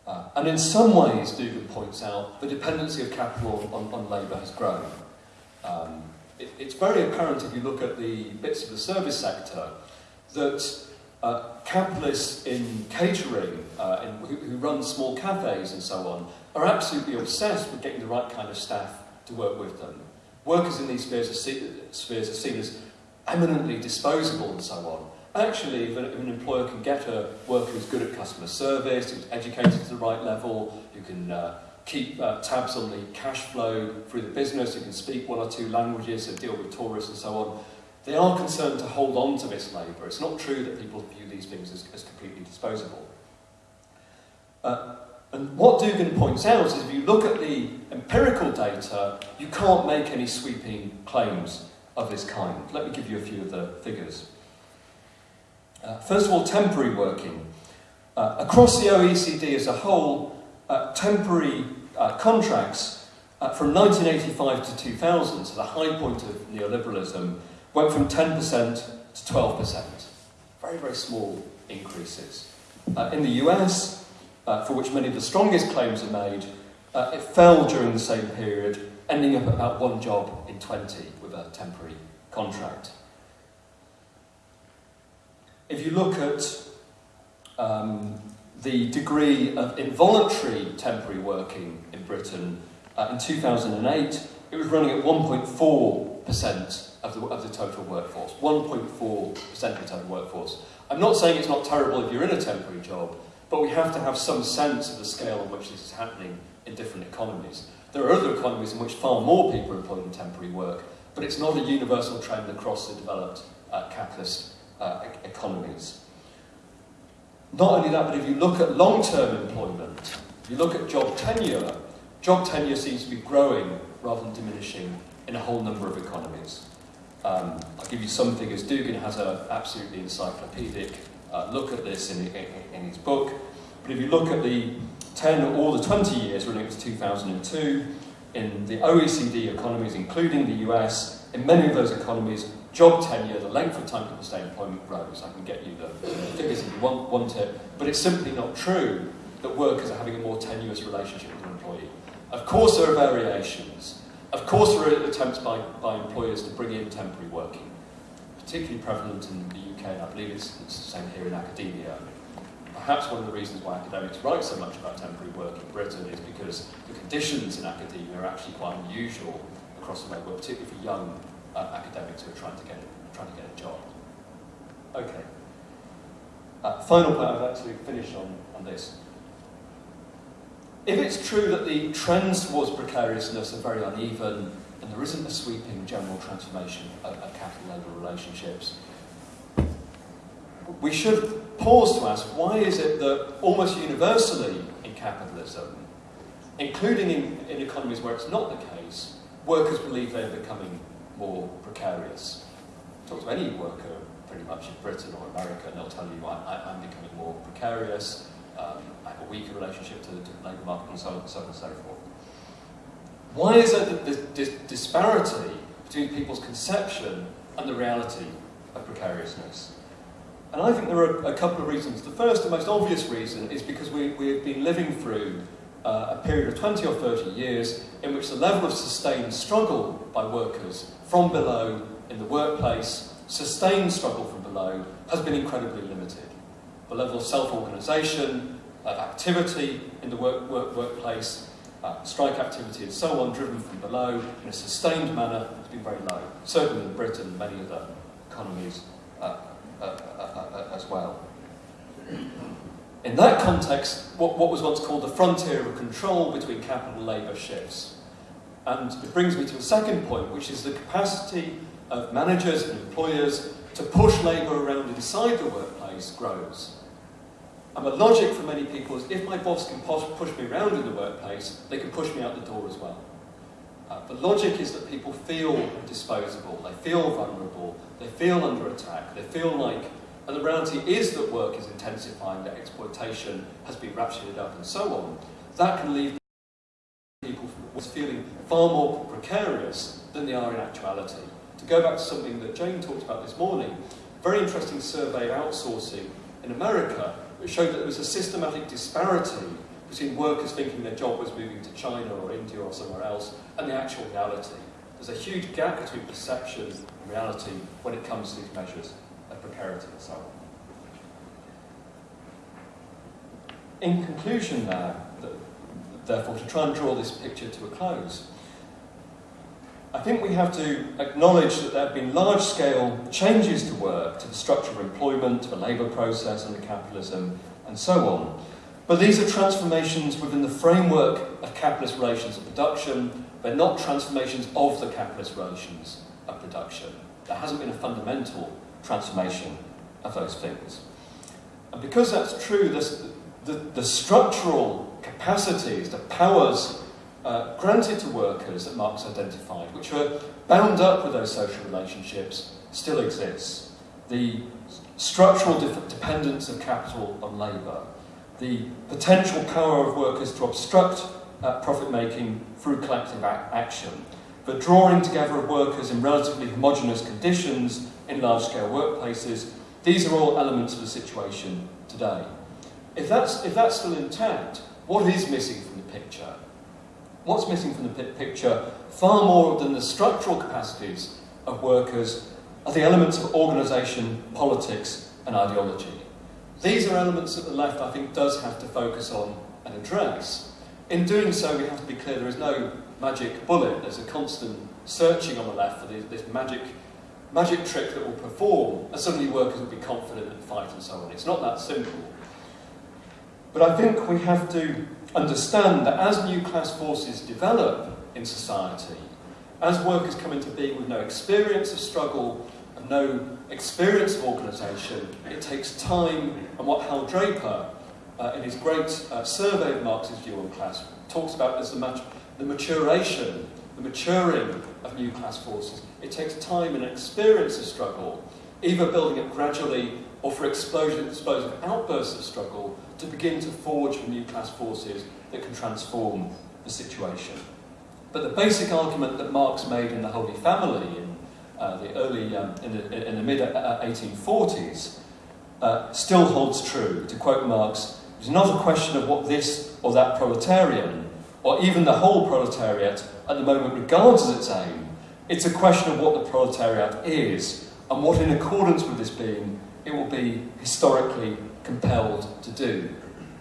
Uh, and in some ways, Doogan points out, the dependency of capital on, on labour has grown. Um, it, it's very apparent if you look at the bits of the service sector that uh, capitalists in catering, uh, in, who, who run small cafes and so on, are absolutely obsessed with getting the right kind of staff to work with them. Workers in these spheres are, see, spheres are seen as eminently disposable and so on. Actually, if an, if an employer can get a worker who's good at customer service, who's educated to the right level, who can uh, keep uh, tabs on the cash flow through the business, who can speak one or two languages and deal with tourists and so on, they are concerned to hold on to this labour. It's not true that people view these things as, as completely disposable. Uh, and what Doogan points out is if you look at the empirical data, you can't make any sweeping claims of this kind. Let me give you a few of the figures. Uh, first of all, temporary working. Uh, across the OECD as a whole, uh, temporary uh, contracts uh, from 1985 to 2000, so the high point of neoliberalism, went from 10% to 12%. Very, very small increases. Uh, in the US, uh, for which many of the strongest claims are made, uh, it fell during the same period, ending up at about one job in 20 with a temporary contract. If you look at um, the degree of involuntary temporary working in Britain uh, in 2008, it was running at 1.4% of the, of the total workforce. 1.4% of the total workforce. I'm not saying it's not terrible if you're in a temporary job, but we have to have some sense of the scale on which this is happening in different economies. There are other economies in which far more people are employed in temporary work, but it's not a universal trend across the developed uh, capitalist uh, economies. Not only that, but if you look at long-term employment, if you look at job tenure, job tenure seems to be growing rather than diminishing in a whole number of economies. Um, I'll give you some figures. Doogan has an absolutely encyclopedic uh, look at this in, in, in his book. But if you look at the 10 or the 20 years running to 2002, in the OECD economies, including the US, in many of those economies, job tenure, the length of time people stay in employment grows. I can get you the figures if you want, want it, but it's simply not true that workers are having a more tenuous relationship with an employee. Of course there are variations. Of course there are attempts by, by employers to bring in temporary working, particularly prevalent in the UK, and I believe it's, it's the same here in academia. Perhaps one of the reasons why academics write so much about temporary work in Britain is because the conditions in academia are actually quite unusual across the world, particularly for young uh, academics who are trying to get, trying to get a job. Okay. Uh, final point I'd like to finish on, on this. If it's true that the trends towards precariousness are very uneven and there isn't a sweeping general transformation of, of capital-labour relationships, we should pause to ask why is it that almost universally in capitalism, including in, in economies where it's not the case, workers believe they're becoming more precarious. Talk to any worker pretty much in Britain or America and they'll tell you I, am becoming more precarious, um, I have a weaker relationship to, the labour market and so on, so and so forth. Why is there this, disparity between people's conception and the reality of precariousness? And I think there are a couple of reasons. The first and most obvious reason is because we, we've been living through uh, a period of 20 or 30 years in which the level of sustained struggle by workers from below in the workplace, sustained struggle from below, has been incredibly limited. The level of self-organisation, of activity in the work, work, workplace, uh, strike activity and so on, driven from below in a sustained manner, has been very low. Certainly in Britain and many other economies uh, uh, uh, uh, as well. In that context, what, what was once called the frontier of control between capital and labour shifts. And it brings me to a second point, which is the capacity of managers and employers to push labour around inside the workplace grows. And the logic for many people is if my boss can push, me around in the workplace, they can push me out the door as well. Uh, the logic is that people feel disposable, they feel vulnerable, they feel under attack, they feel like, and the reality is that work is intensifying, that exploitation has been ratcheted up and so on. That can leave people feeling far more precarious than they are in actuality. To go back to something that Jane talked about this morning, very interesting survey of outsourcing in America, which showed that there was a systematic disparity between workers thinking their job was moving to China or India or somewhere else and the actual reality. There's a huge gap between perception and reality when it comes to these measures In conclusion now, therefore, to try and draw this picture to a close, I think we have to acknowledge that there have been large-scale changes to work, to the structure of employment, to the labour process under capitalism, and so on. But these are transformations within the framework of capitalist relations of production. They're not transformations of the capitalist relations of production. There hasn't been a fundamental transformation of those things. And because that's true, this, the, the structural capacities, the powers uh, granted to workers that Marx identified, which are bound up with those social relationships, still exists. The structural dependence of capital on labour, the potential power of workers to obstruct uh, profit-making through collective action, the drawing together of workers in relatively homogenous conditions in large-scale workplaces, these are all elements of the situation today. If that's, if that's still intact, what is missing from the picture? What's missing from the picture, far more than the structural capacities of workers, are the elements of organisation, politics and ideology. These are elements that the left, I think, does have to focus on and address. In doing so, we have to be clear there is no magic bullet. There's a constant searching on the left for this magic, magic trick that will perform, and suddenly workers will be confident and fight and so on. It's not that simple. But I think we have to understand that as new class forces develop in society, as workers come into being with no experience of struggle and no experience of organisation, it takes time, and what Hal Draper, uh, in his great uh, survey of Marx's view on class, talks about as the, mat the maturation, the maturing of new class forces. It takes time and experience of struggle, either building it gradually or for explosion, explosive outbursts of struggle to begin to forge new class forces that can transform the situation. But the basic argument that Marx made in the Holy Family in uh, the early, um, in the, in the mid 1840s, uh, uh, still holds true. To quote Marx, it's not a question of what this or that proletarian, or even the whole proletariat, at the moment regards as its aim. It's a question of what the proletariat is, and what, in accordance with this being, it will be historically compelled to do.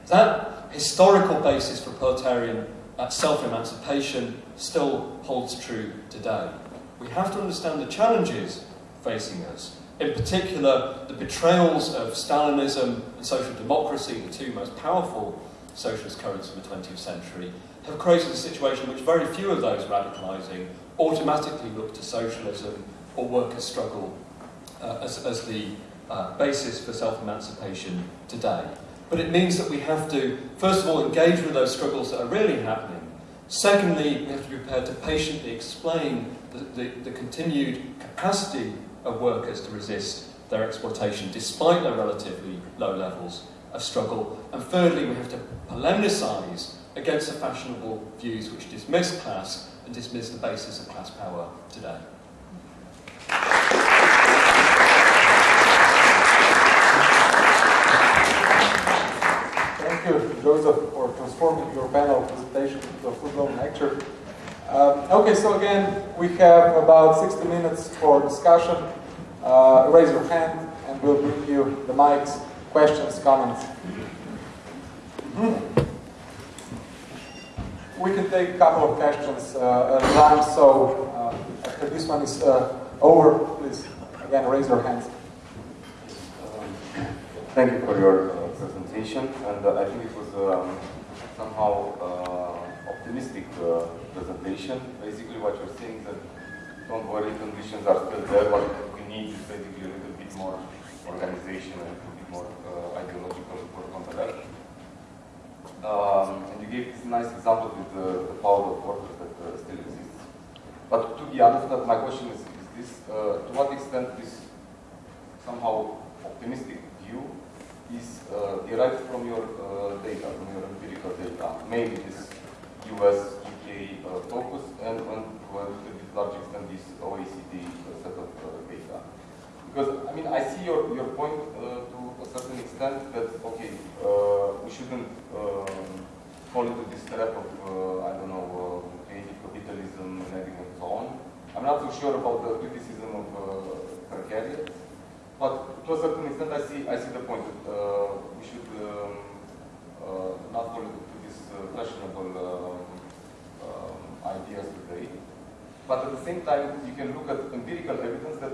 That historical basis for proletarian uh, self-emancipation still holds true today. We have to understand the challenges facing us. In particular, the betrayals of Stalinism and social democracy, the two most powerful socialist currents of the 20th century, have created a situation in which very few of those radicalising automatically look to socialism or workers' struggle uh, as, as the uh, basis for self-emancipation today. But it means that we have to, first of all, engage with those struggles that are really happening. Secondly, we have to be prepared to patiently explain the, the, the continued capacity of workers to resist their exploitation despite their relatively low levels of struggle. And thirdly, we have to polemicise against the fashionable views which dismiss class and dismiss the basis of class power today. Thank you, Joseph, for transforming your panel presentation into a full-blown lecture. Um, okay, so again, we have about 60 minutes for discussion. Uh, raise your hand and we'll bring you the mics, questions, comments. Mm -hmm. We can take a couple of questions uh, at a time, so uh, after this one is uh, over, please, again, raise your hands. Um, thank you for your uh, presentation, and uh, I think it was um, somehow optimistic presentation. Basically, what you're saying is that don't worry, conditions are still there, but we need is basically a little bit more organization and a little bit more uh, ideological work on the left. Um, and you gave this nice example with the, the power of workers that uh, still exists. But to be honest, my question is, is this, uh, to what extent this somehow optimistic view is uh, derived from your uh, data, from your empirical data, mainly this US, UK uh, focus, and, and to a large extent this OECD. Because, I mean, I see your, your point uh, to a certain extent that, okay, uh, we shouldn't um, fall into this trap of, uh, I don't know, uh, creative capitalism and everything and so on. I'm not so sure about the criticism of uh, precariat, but to a certain extent I see, I see the point that uh, we should um, not fall into this fashionable um, ideas today. But at the same time, you can look at empirical evidence that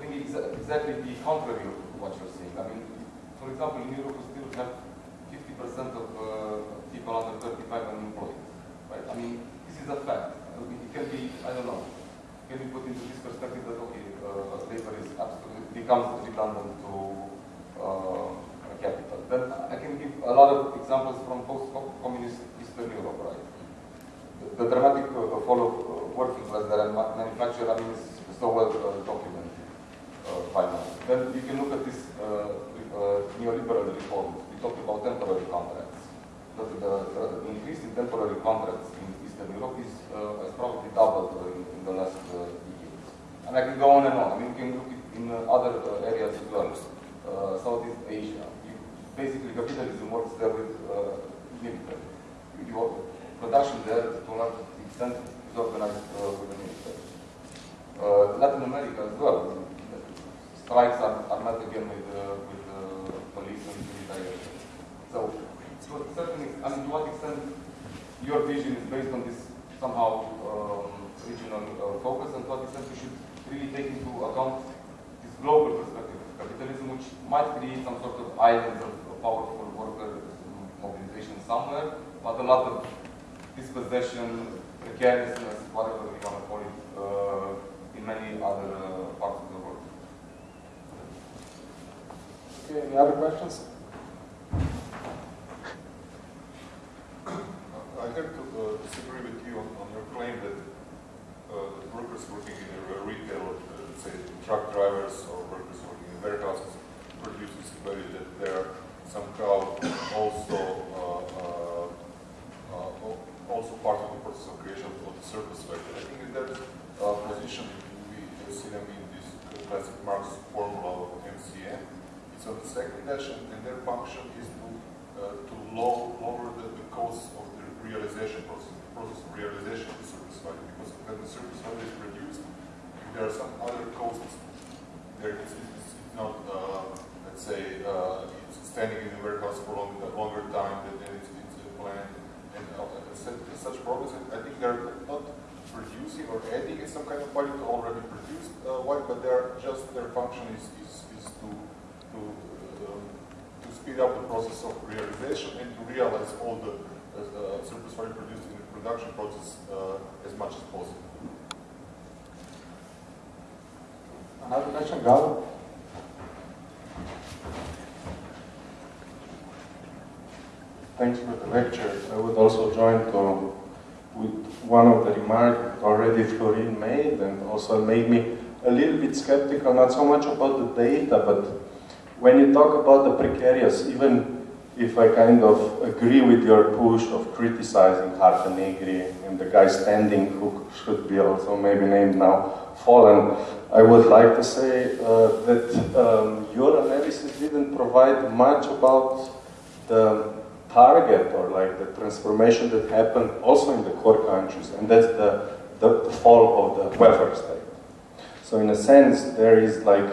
bring exactly the contrary of what you're saying. I mean, for example, in Europe we still have 50% of uh, people under 35 unemployed. Right? I mean, this is a fact. I mean, it can be, I don't know, can be put into this perspective that, okay, uh, labor is absolutely, becomes redundant to uh, capital. Then I can give a lot of examples from post-communist Eastern Europe, right? The, dramatic uh, fall of uh, working class that manufacture, I mean, is so well uh, documented Uh, finance. Uh, then you can look at this uh, uh, neoliberal reforms. We talked about temporary contracts. The, the, increase in temporary contracts in Eastern Europe is, uh, has probably doubled in, in, the last uh, years. And I can go on and on. I mean, you can look in other areas as well. Southeast Asia. You, basically, capitalism works there with military. You, production there, to a large extent, is organized with the military. Latin America as well strikes are, are not again with the, with the police and military. So to a certain extent, I mean, to what extent your vision is based on this somehow um, regional uh, focus and to what extent you should really take into account this global perspective of capitalism which might create some sort of islands of powerful worker mobilization somewhere, but a lot of dispossession, precariousness, whatever we want to call it, uh, in many other uh, parts of the world. Any other questions? I have to uh, disagree with you on, on your claim that uh, workers working in a retail, uh, say truck drivers or workers working in warehouses, produces value that they're somehow also uh, uh, uh, also part of the process of creation of the surplus value. I think in that position we see them in this classic Marx formula of MCM. On the second dash and their function is to to low, lower the, the cost of the realization process, the process of realization of the surplus value. Because when the surplus value is produced, if there are some other costs, there is it's not, uh, let's say, uh, it's standing in the warehouse for long, a longer time than it's, it's planned. And uh, such problems. I think they're not producing or adding some kind of value to already produced uh, value, but they're just their function is, is, is to um, speed up the process of realization and to realize all the uh, surplus value produced in the production process uh, as much as possible. Another question, Gal? Thanks for the lecture. I would also join to, with one of the remarks already Florin made and also made me a little bit skeptical, not so much about the data, but when you talk about the precarious, even if I kind of agree with your push of criticizing Hardt and Negri and the Guy Standing who should be also maybe named now Fallen, I would like to say uh, that um, your analysis didn't provide much about the target or like the transformation that happened also in the core countries, and that's the, the, the fall of the welfare state. So in a sense, there is like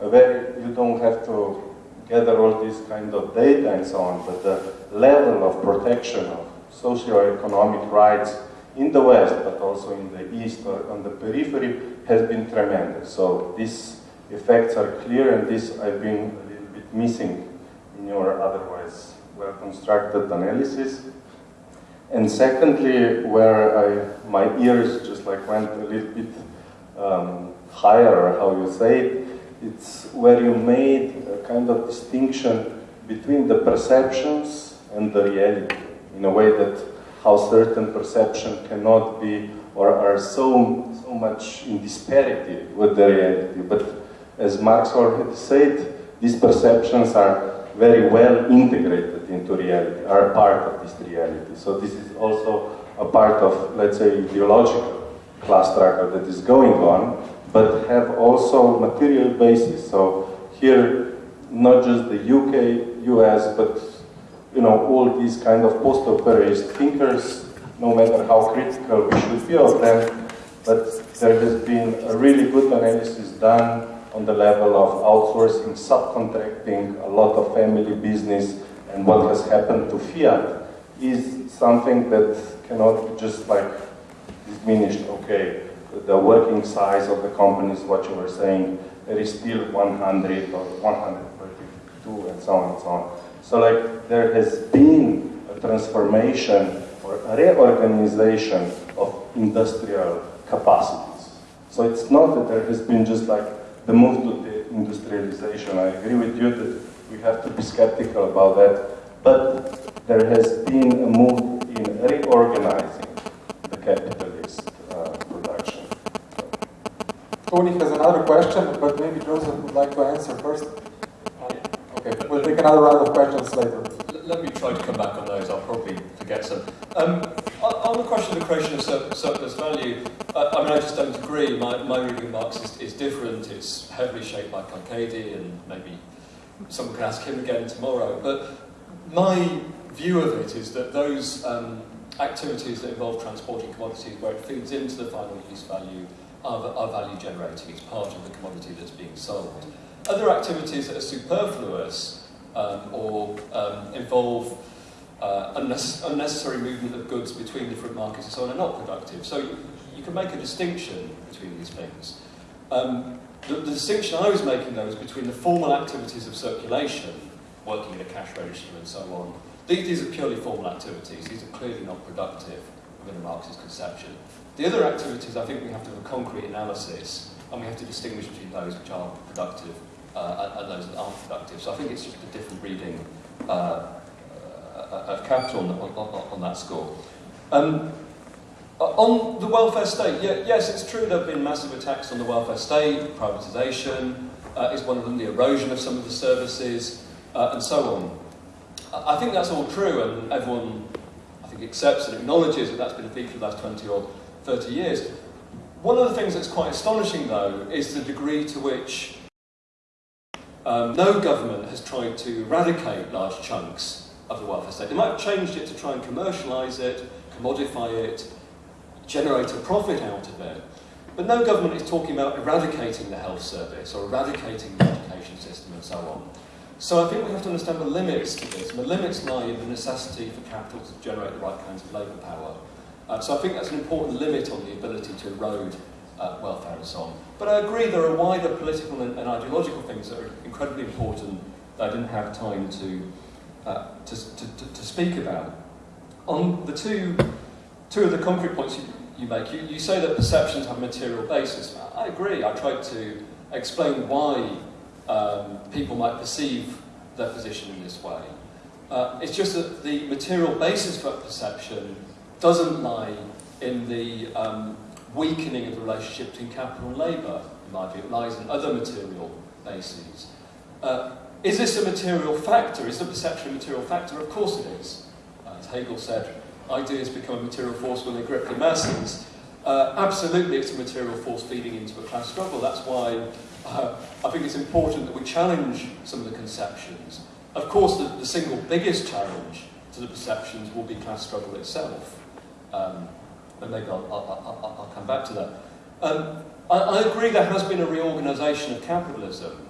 very, you don't have to gather all this kind of data and so on, but the level of protection of socio-economic rights in the West, but also in the East or on the periphery, has been tremendous. So these effects are clear, and this I've been a little bit missing in your otherwise well-constructed analysis. And secondly, where I, my ears just like went a little bit um, higher, how you say it, it's where you made a kind of distinction between the perceptions and the reality, in a way that how certain perception cannot be or are so, so much in disparity with the reality. But as Marx already said, these perceptions are very well integrated into reality, are a part of this reality. So this is also a part of, let's say, ideological class struggle that is going on, but have also material basis. So here, not just the UK, US, but you know, all these kind of post-operaist thinkers, no matter how critical we should be of them, but there has been a really good analysis done on the level of outsourcing, subcontracting, a lot of family business, and what has happened to Fiat is something that cannot just like diminish, okay, the working size of the companies, what you were saying, there is still 100 or 132 and so on and so on. So like there has been a transformation or a reorganization of industrial capacities. So it's not that there has been just like the move to the industrialization. I agree with you that we have to be skeptical about that. But there has been a move in reorganizing the capitalist uh, production. Tony has another question, but maybe Joseph would like to answer first. Okay, we'll take another round of questions later. Let me try to come back on those. I'll probably forget some. Um, on, the question of the creation of sur surplus value, I, I, mean, I just don't agree. My, my reading of Marx is, is different. It's heavily shaped by Carchedi, and maybe someone can ask him again tomorrow. But my view of it is that those um, activities that involve transporting commodities where it feeds into the final use value are, are value generating. It's part of the commodity that's being sold. Other activities that are superfluous um, or um, involve uh, unnecessary movement of goods between different markets and so on are not productive. So you, you can make a distinction between these things. Um, the, the distinction I was making, though, is between the formal activities of circulation, working in a cash register and so on. These, these are purely formal activities. These are clearly not productive within a Marxist conception. The other activities, I think we have to have a concrete analysis, and we have to distinguish between those which are productive uh, and those that aren't productive. So I think it's just a different reading uh, uh of capital on, on, on that score. Um, uh, on the welfare state, yeah, yes, it's true there have been massive attacks on the welfare state, privatisation uh, is one of them, the erosion of some of the services, uh, and so on. I think that's all true, and everyone, I think, accepts and acknowledges that that's been a feature of the last 20 or 30 years. One of the things that's quite astonishing, though, is the degree to which um, no government has tried to eradicate large chunks of the welfare state. They might have changed it to try and commercialise it, commodify it, generate a profit out of it. But no government is talking about eradicating the health service or eradicating the education system and so on. So I think we have to understand the limits to this. The limits lie in the necessity for capital to generate the right kinds of labour power. Uh, so I think that's an important limit on the ability to erode uh, welfare and so on. But I agree there are wider political and, and ideological things that are incredibly important that I didn't have time to, uh, to, to, to, speak about. On the two, two of the concrete points you, you make, you, you say that perceptions have a material basis. I agree. I tried to explain why um, people might perceive their position in this way. Uh, it's just that the material basis for perception doesn't lie in the um, weakening of the relationship between capital and labour, in my view. It lies in other material bases. Uh, is this a material factor? Is the perception a material factor? Of course it is. As Hegel said, ideas become a material force when they grip the masses. Uh, absolutely, it's a material force feeding into a class struggle. That's why uh, I think it's important that we challenge some of the conceptions. Of course, the, the single biggest challenge to the perceptions will be class struggle itself. Um, and maybe I'll, I'll, I'll, I'll, come back to that. Um, I, I, agree there has been a reorganisation of capitalism.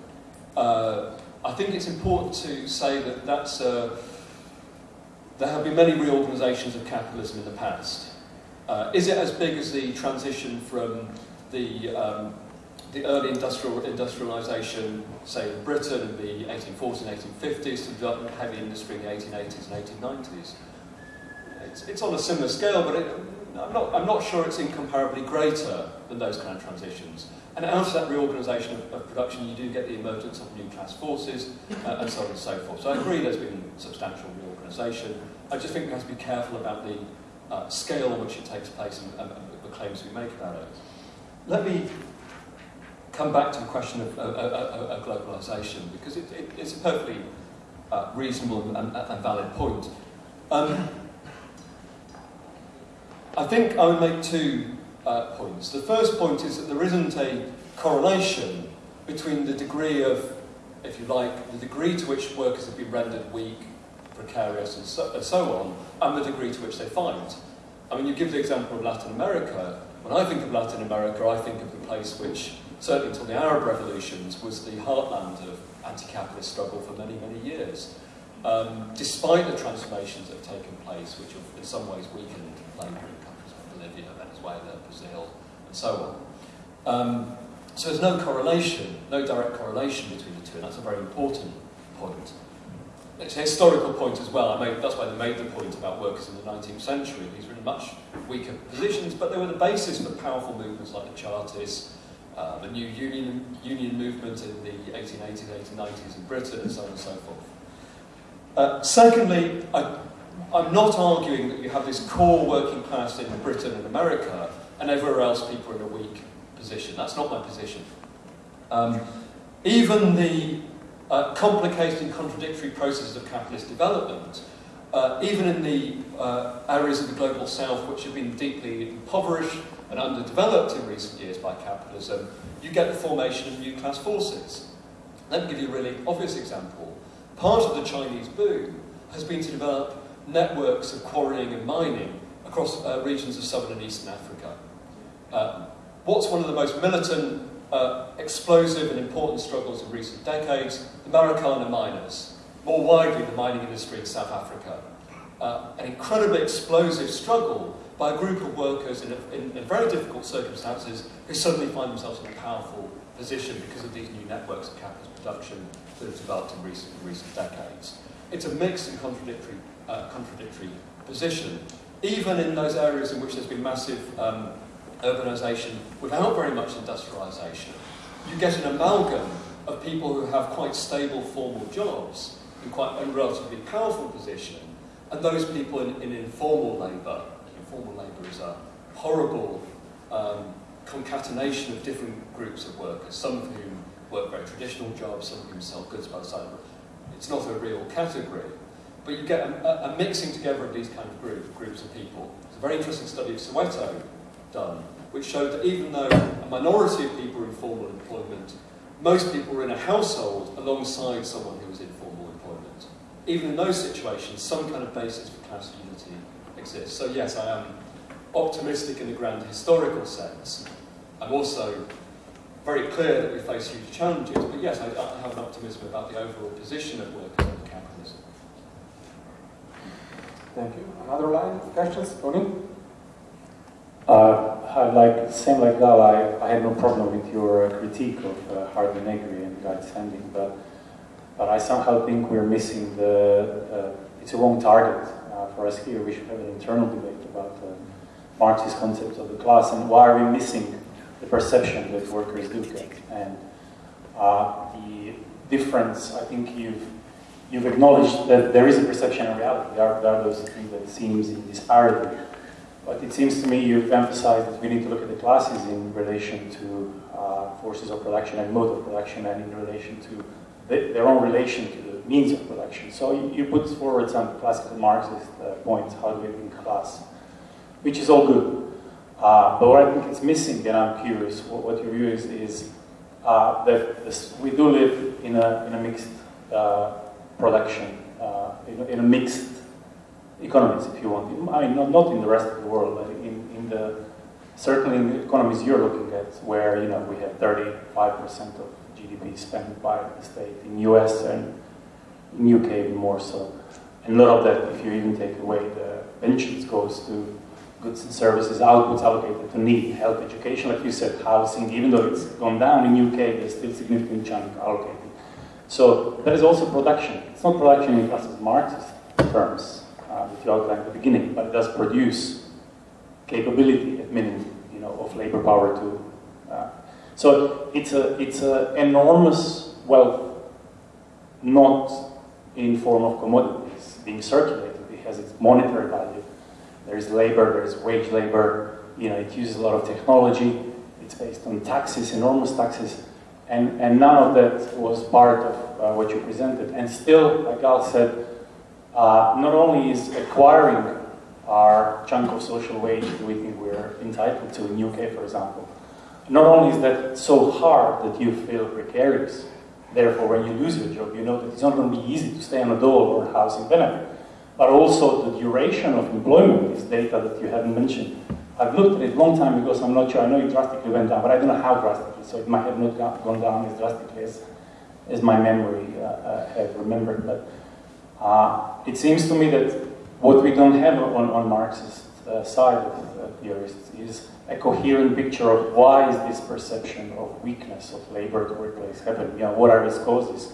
Uh, I think it's important to say that that's a, there have been many reorganisations of capitalism in the past. Uh, is it as big as the transition from the um, the early industrial industrialisation, say in Britain in the 1840s and 1850s, to development of heavy industry in the 1880s and 1890s. It's, it's on a similar scale, but it, I'm, not, I'm not sure it's incomparably greater than those kind of transitions. And out of that reorganisation of, of, production, you do get the emergence of new class forces, uh, and so on and so forth. So I agree there's been substantial reorganisation. I just think we have to be careful about the uh, scale on which it takes place and, and, and the claims we make about it. Let me come back to the question of, globalisation, because it, it, it's a perfectly uh, reasonable and, and, valid point. Um, I think I would make two uh, points. The first point is that there isn't a correlation between the degree of, if you like, the degree to which workers have been rendered weak, precarious, and so, and so on, and the degree to which they fight. I mean, you give the example of Latin America. When I think of Latin America, I think of the place which certainly until the Arab revolutions, was the heartland of anti-capitalist struggle for many, many years. Um, despite the transformations that have taken place, which have in some ways weakened labour in countries like Bolivia, Brazil, and so on. Um, so there's no correlation, no direct correlation between the two, and that's a very important point. It's a historical point as well. Made, that's why they made the point about workers in the 19th century. These were in much weaker positions, but they were the basis for powerful movements like the Chartists, uh, the new union, union movement in the 1880s, 1890s in Britain, and so on and so forth. Uh, secondly, I, I'm not arguing that you have this core working class in Britain and America, and everywhere else people are in a weak position. That's not my position. Um, even the uh, complicated and contradictory processes of capitalist development, uh, even in the uh, areas of the global south which have been deeply impoverished and underdeveloped in recent years by capitalism, you get the formation of new class forces. Let me give you a really obvious example. Part of the Chinese boom has been to develop networks of quarrying and mining across uh, regions of southern and eastern Africa. Uh, what's one of the most militant, uh, explosive and important struggles of recent decades? The Marikana miners. More widely, the mining industry in South Africa. Uh, an incredibly explosive struggle by a group of workers in, a, in, in very difficult circumstances who suddenly find themselves in a powerful position because of these new networks of capitalist production that have developed in recent, recent decades. It's a mixed and contradictory, uh, contradictory position, even in those areas in which there's been massive um, urbanisation without very much industrialisation. You get an amalgam of people who have quite stable formal jobs in quite a relatively powerful position, and those people in, in informal labour. Informal labour is a horrible um, concatenation of different groups of workers, some of whom work very traditional jobs, some of whom sell goods by the side. Of the road. it's not a real category. But you get a, a, mixing together of these kind of group, groups of people. It's a very interesting study of Soweto done, which showed that even though a minority of people were in formal employment, most people were in a household alongside someone who was in formal employment. Even in those situations, some kind of basis for class unity exists. So yes, I am optimistic in the grand historical sense. I'm also very clear that we face huge challenges, but yes, I, I have an optimism about the overall position of workers under capitalism. Thank you. Another line of questions? Tony? Uh, like same like Gal, I, I had no problem with your uh, critique of uh, Negri and Guy Standing, but but I somehow think we're missing the. Uh, it's a wrong target uh, for us here. We should have an internal debate about uh, Marxist concepts of the class and why are we missing the perception that workers do get and uh, the difference. I think you've you've acknowledged that there is a perception and reality. There are, there are those things that seems in disparity. But it seems to me you've emphasized that we need to look at the classes in relation to uh, forces of production and mode of production and in relation to the, their own relation to the means of production. So you, you put forward some classical Marxist uh, points, how do we think class, which is all good. Uh, but what I think is missing, and I'm curious what, what your view is, is uh, that this, we do live in a, in a mixed uh, production, uh, in, in, a mixed economies, if you want. I mean, not, not in the rest of the world, but in, in the certainly in the economies you're looking at, where you know we have 35% of GDP spent by the state in US and in UK more so. And a lot of that, if you even take away the pensions, goes to goods and services, outputs allocated to need, health, education, like you said, housing, even though it's gone down in UK, there's still significant chunk allocated. So that is also production. It's not production in classical Marxist terms uh, that you outlined at the beginning, but it does produce capability at minimum, you know, of labor power to. Uh, so it's a it's an enormous wealth, not in form of commodities being circulated. It has its monetary value. There is labor, there is wage labor. You know, it uses a lot of technology. It's based on taxes, enormous taxes, and and none of that was part of uh, what you presented. And still, like Al said, uh, not only is acquiring our chunk of social wage that we think we're entitled to in UK, for example, not only is that so hard that you feel precarious, therefore when you lose your job, you know that it's not going to be easy to stay on a dole or a housing benefit, but also the duration of employment is data that you haven't mentioned. I've looked at it a long time ago, so I'm not sure. I know it drastically went down, but I don't know how drastically, so it might have not gone down as drastically as, as my memory uh, uh, have remembered. But uh, it seems to me that what we don't have on, on Marxist uh, side of uh, theorists is a coherent picture of why is this perception of weakness of labor at the workplace happening, you know, what are its causes,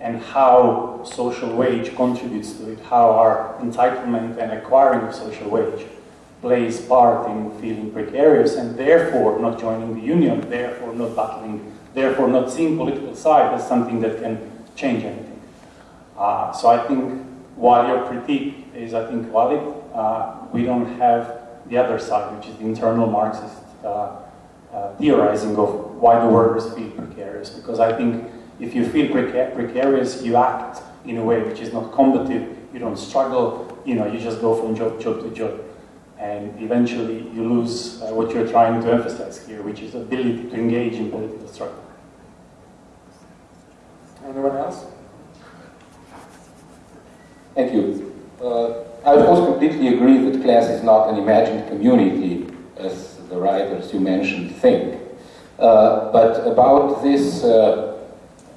and how social wage contributes to it, how our entitlement and acquiring of social wage plays part in feeling precarious and therefore not joining the union, therefore not battling, therefore not seeing political side as something that can change anything. Uh, so I think while your critique is, I think, valid, uh, we don't have the other side, which is the internal Marxist uh, uh, theorizing of why the workers feel precarious. Because I think if you feel preca precarious, you act in a way which is not combative, you don't struggle, you know, you just go from job, job to job. And eventually you lose uh, what you're trying to emphasize here, which is ability to engage in political struggle. Anyone else? Thank you. Uh, I of course completely agree that class is not an imagined community, as the writers you mentioned think. Uh, but about this uh,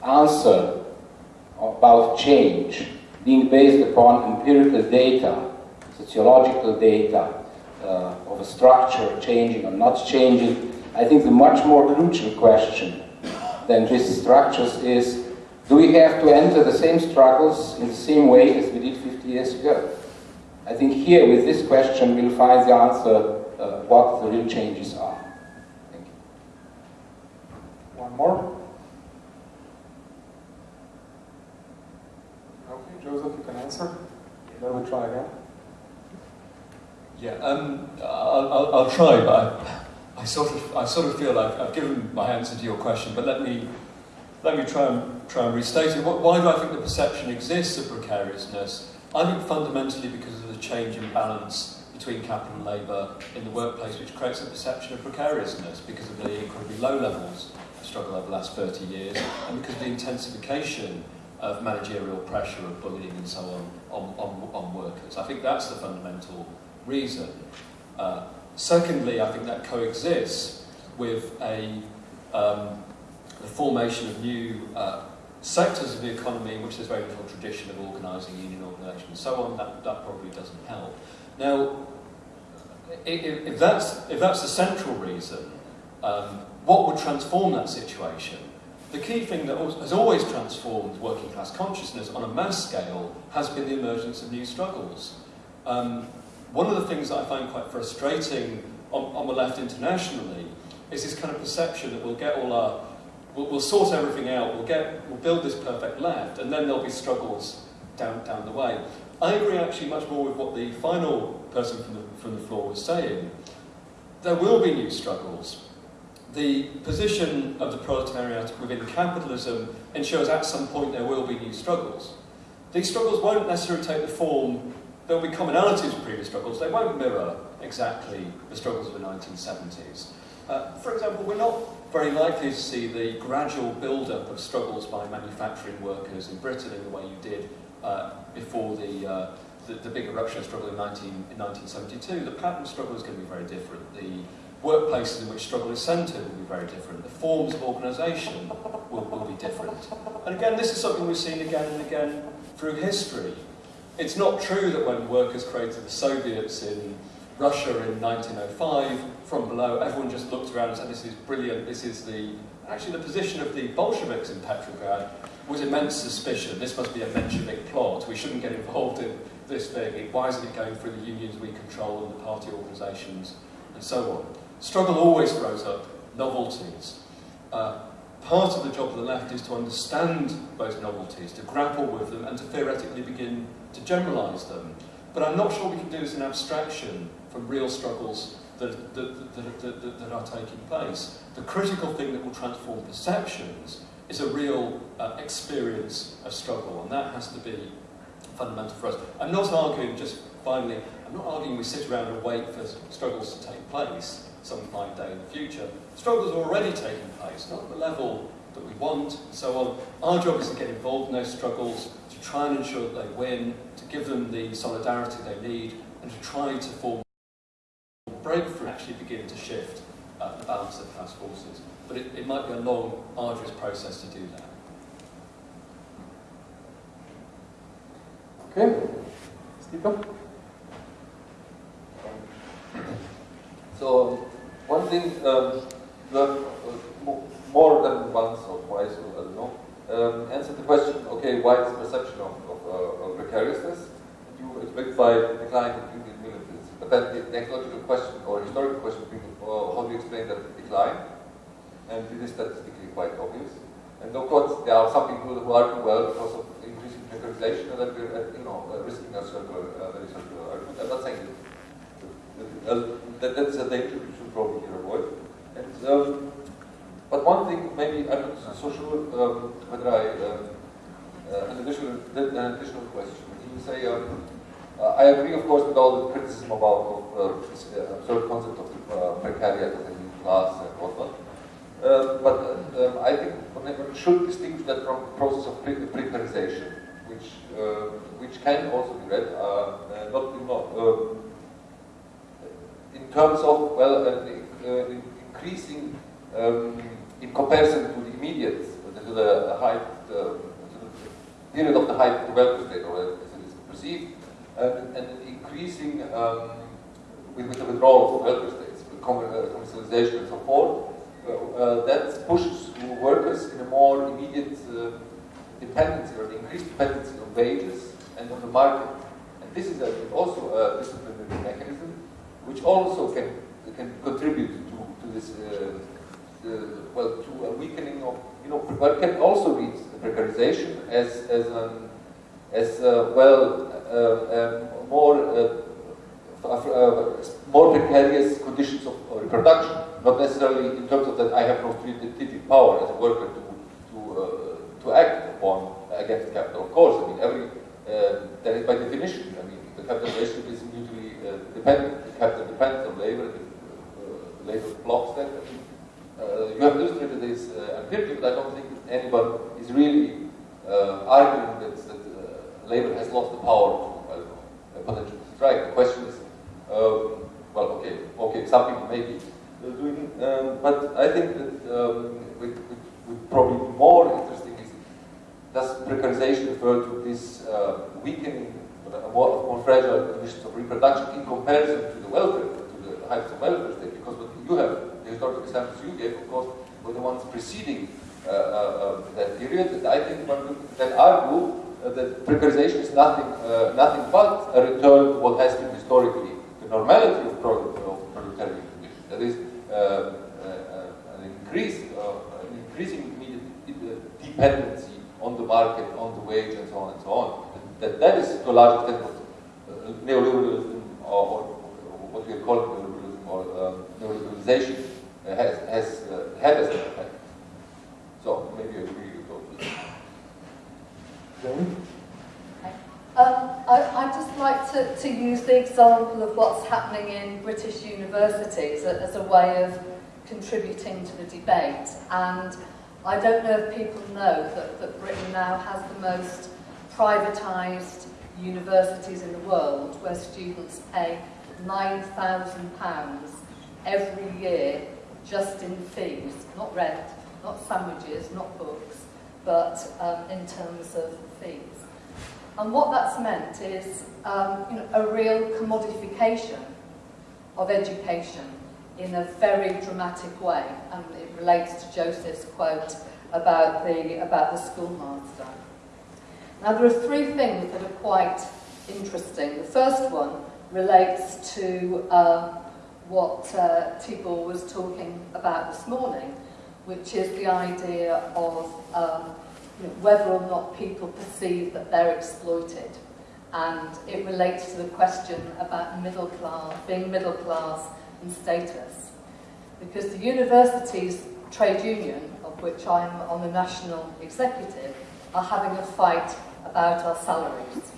answer about change being based upon empirical data, sociological data, uh, of a structure changing or not changing. I think the much more crucial question than these structures is, do we have to enter the same struggles in the same way as we did 50 years ago? I think here, with this question, we'll find the answer uh, what the real changes are. Thank you. One more. Okay, Joseph, you can answer. Then we'll try again. Yeah, um, I'll, I'll, I'll try, but I, I, sort of, I sort of feel like I've given my answer to your question, but let me, let me try and, try and restate it. Why do I think the perception exists of precariousness? I think fundamentally because of the change in balance between capital and labour in the workplace, which creates a perception of precariousness because of the incredibly low levels of struggle over the last 30 years, and because of the intensification of managerial pressure, of bullying and so on, on, on, on workers. I think that's the fundamental reason. Uh, secondly, I think that coexists with a, um, the formation of new uh, sectors of the economy in which there's very little tradition of organising, union organisation and so on. That, that probably doesn't help. Now, if, if, that's, if that's the central reason, um, what would transform that situation? The key thing that has always transformed working class consciousness on a mass scale has been the emergence of new struggles. Um, one of the things that I find quite frustrating on, on the left internationally is this kind of perception that we'll get all our, we'll, we'll sort everything out, we'll, get, we'll build this perfect left, and then there'll be struggles down, down the way. I agree actually much more with what the final person from the, from the floor was saying. There will be new struggles. The position of the proletariat within capitalism ensures at some point there will be new struggles. These struggles won't necessarily take the form there will be commonalities with previous struggles. They won't mirror exactly the struggles of the 1970s. Uh, for example, we're not very likely to see the gradual build-up of struggles by manufacturing workers in Britain in the way you did uh, before the, uh, the, the, big eruption struggle in, 19, in 1972. The pattern of struggle is going to be very different. The workplaces in which struggle is centred will be very different. The forms of organisation will, will be different. And again, this is something we've seen again and again through history. It's not true that when workers created the Soviets in Russia in 1905, from below, everyone just looked around and said, this is brilliant, this is the... Actually, the position of the Bolsheviks in Petrograd was immense suspicion. This must be a Menshevik plot. We shouldn't get involved in this thing. Why isn't it going through the unions we control and the party organisations and so on? Struggle always throws up novelties. Uh, part of the job of the left is to understand those novelties, to grapple with them, and to theoretically begin to generalise them. But I'm not sure we can do this in abstraction from real struggles that, that, that, that, that are taking place. The critical thing that will transform perceptions is a real uh, experience of struggle, and that has to be fundamental for us. I'm not arguing, just finally, I'm not arguing we sit around and wait for struggles to take place some fine day in the future. Struggles are already taking place, not at the level that we want, and so on. Our job is to get involved in those struggles, to try and ensure that they win, to give them the solidarity they need, and to try to form breakthrough actually begin to shift uh, the balance of class forces. But it, it might be a long, arduous process to do that. Okay. Stephen? So, one thing, um, the, uh, more than once or twice, I don't know, um, the question, okay, why this perception of, of, uh, of precariousness? You explained by decline of union militants. But then the next logical question, or historical question, uh, how do you explain that decline? And it is statistically quite obvious. And of course, there are some people who argue, well, because of increasing precarization, that we're, uh, you know, uh, risking a circular, uh, very circular argument. I'm not saying that, uh, that that's a danger we should probably avoid. And um, but one thing, maybe I'm not so sure um, whether I, um, uh, an, additional, an additional question. You say, um, uh, I agree, of course, with all the criticism about of, uh, this uh, absurd concept of the uh, precariat new class and whatnot. Uh, but um, I think one should distinguish that from the process of pre precarization, which which can also be read not in, um, in terms of well increasing um, in comparison to the immediate, to the height, uh, the period of the height of the welfare state, or as it is perceived, and, and increasing um, with, with the withdrawal of welfare states, with commercialization and so forth, uh, that pushes workers in a more immediate uh, dependency or increased dependency on wages and on the market. And this is a, also a disciplinary mechanism which also can, can contribute to, to this, uh, well, to a weakening of, you know, but can also lead to precarization as, as, an, as well, um, more uh, more precarious conditions of reproduction, not necessarily in terms of that I have no strategic power as a worker to, to, uh, to act upon against capital. Of course, I mean, every, uh, that is by definition, I mean, the capital relationship is mutually uh, dependent. The capital depends on labor, uh, labor blocks that. Uh, you have illustrated this uh, empirically, but I don't think anyone is really arguing that, that labor has lost the power to potentially strike. The question is, well, okay, okay, some people may be doing, um, but I think that um, with, with, with probably more interesting is does precarization refer to this uh, weakening, uh, more, more fragile conditions of reproduction in comparison to the welfare, to the heights of welfare state? Because what you have, the historical examples you gave, of course, were the ones preceding uh, uh, uh that period. And I think one could then argue uh, that precarization is nothing, nothing but a return to what has been historically the normality of, proletarian conditions. That is, uh, uh, an increase, uh, an increasing dependency on the market, on the wage, and so on and so on. That, that is to a large extent what neoliberalism or, or, what we call neoliberalism or um, neoliberalization has, has had as an effect. So maybe I agree with those. Jane? Um, I, I'd just like to, to use the example of what's happening in British universities as a way of contributing to the debate. And I don't know if people know that, that Britain now has the most privatised universities in the world where students pay £9,000 every year just in fees, not rent, not sandwiches, not books, but um, in terms of fees. And what that's meant is um, you know, a real commodification of education in a very dramatic way. And it relates to Joseph's quote about the, about the schoolmaster. Now there are three things that are quite interesting. The first one relates to uh, what uh, Tibor was talking about this morning, which is the idea of um, you know, whether or not people perceive that they're exploited. And it relates to the question about middle class, being middle class and status. Because the university's trade union, of which I'm on the national executive, are having a fight about our salaries.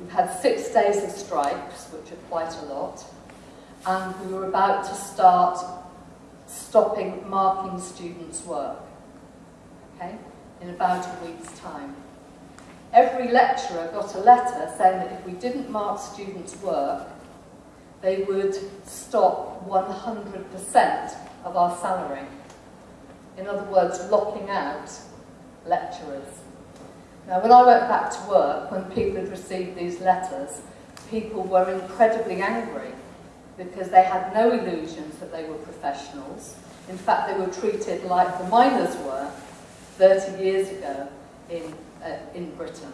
We've had six days of strikes, which are quite a lot, and we were about to start stopping marking students' work. Okay? in about a week's time. Every lecturer got a letter saying that if we didn't mark students' work, they would stop 100% of our salary. In other words, locking out lecturers. Now, when I went back to work, when people had received these letters, people were incredibly angry because they had no illusions that they were professionals. In fact, they were treated like the miners were, 30 years ago in, uh, in Britain.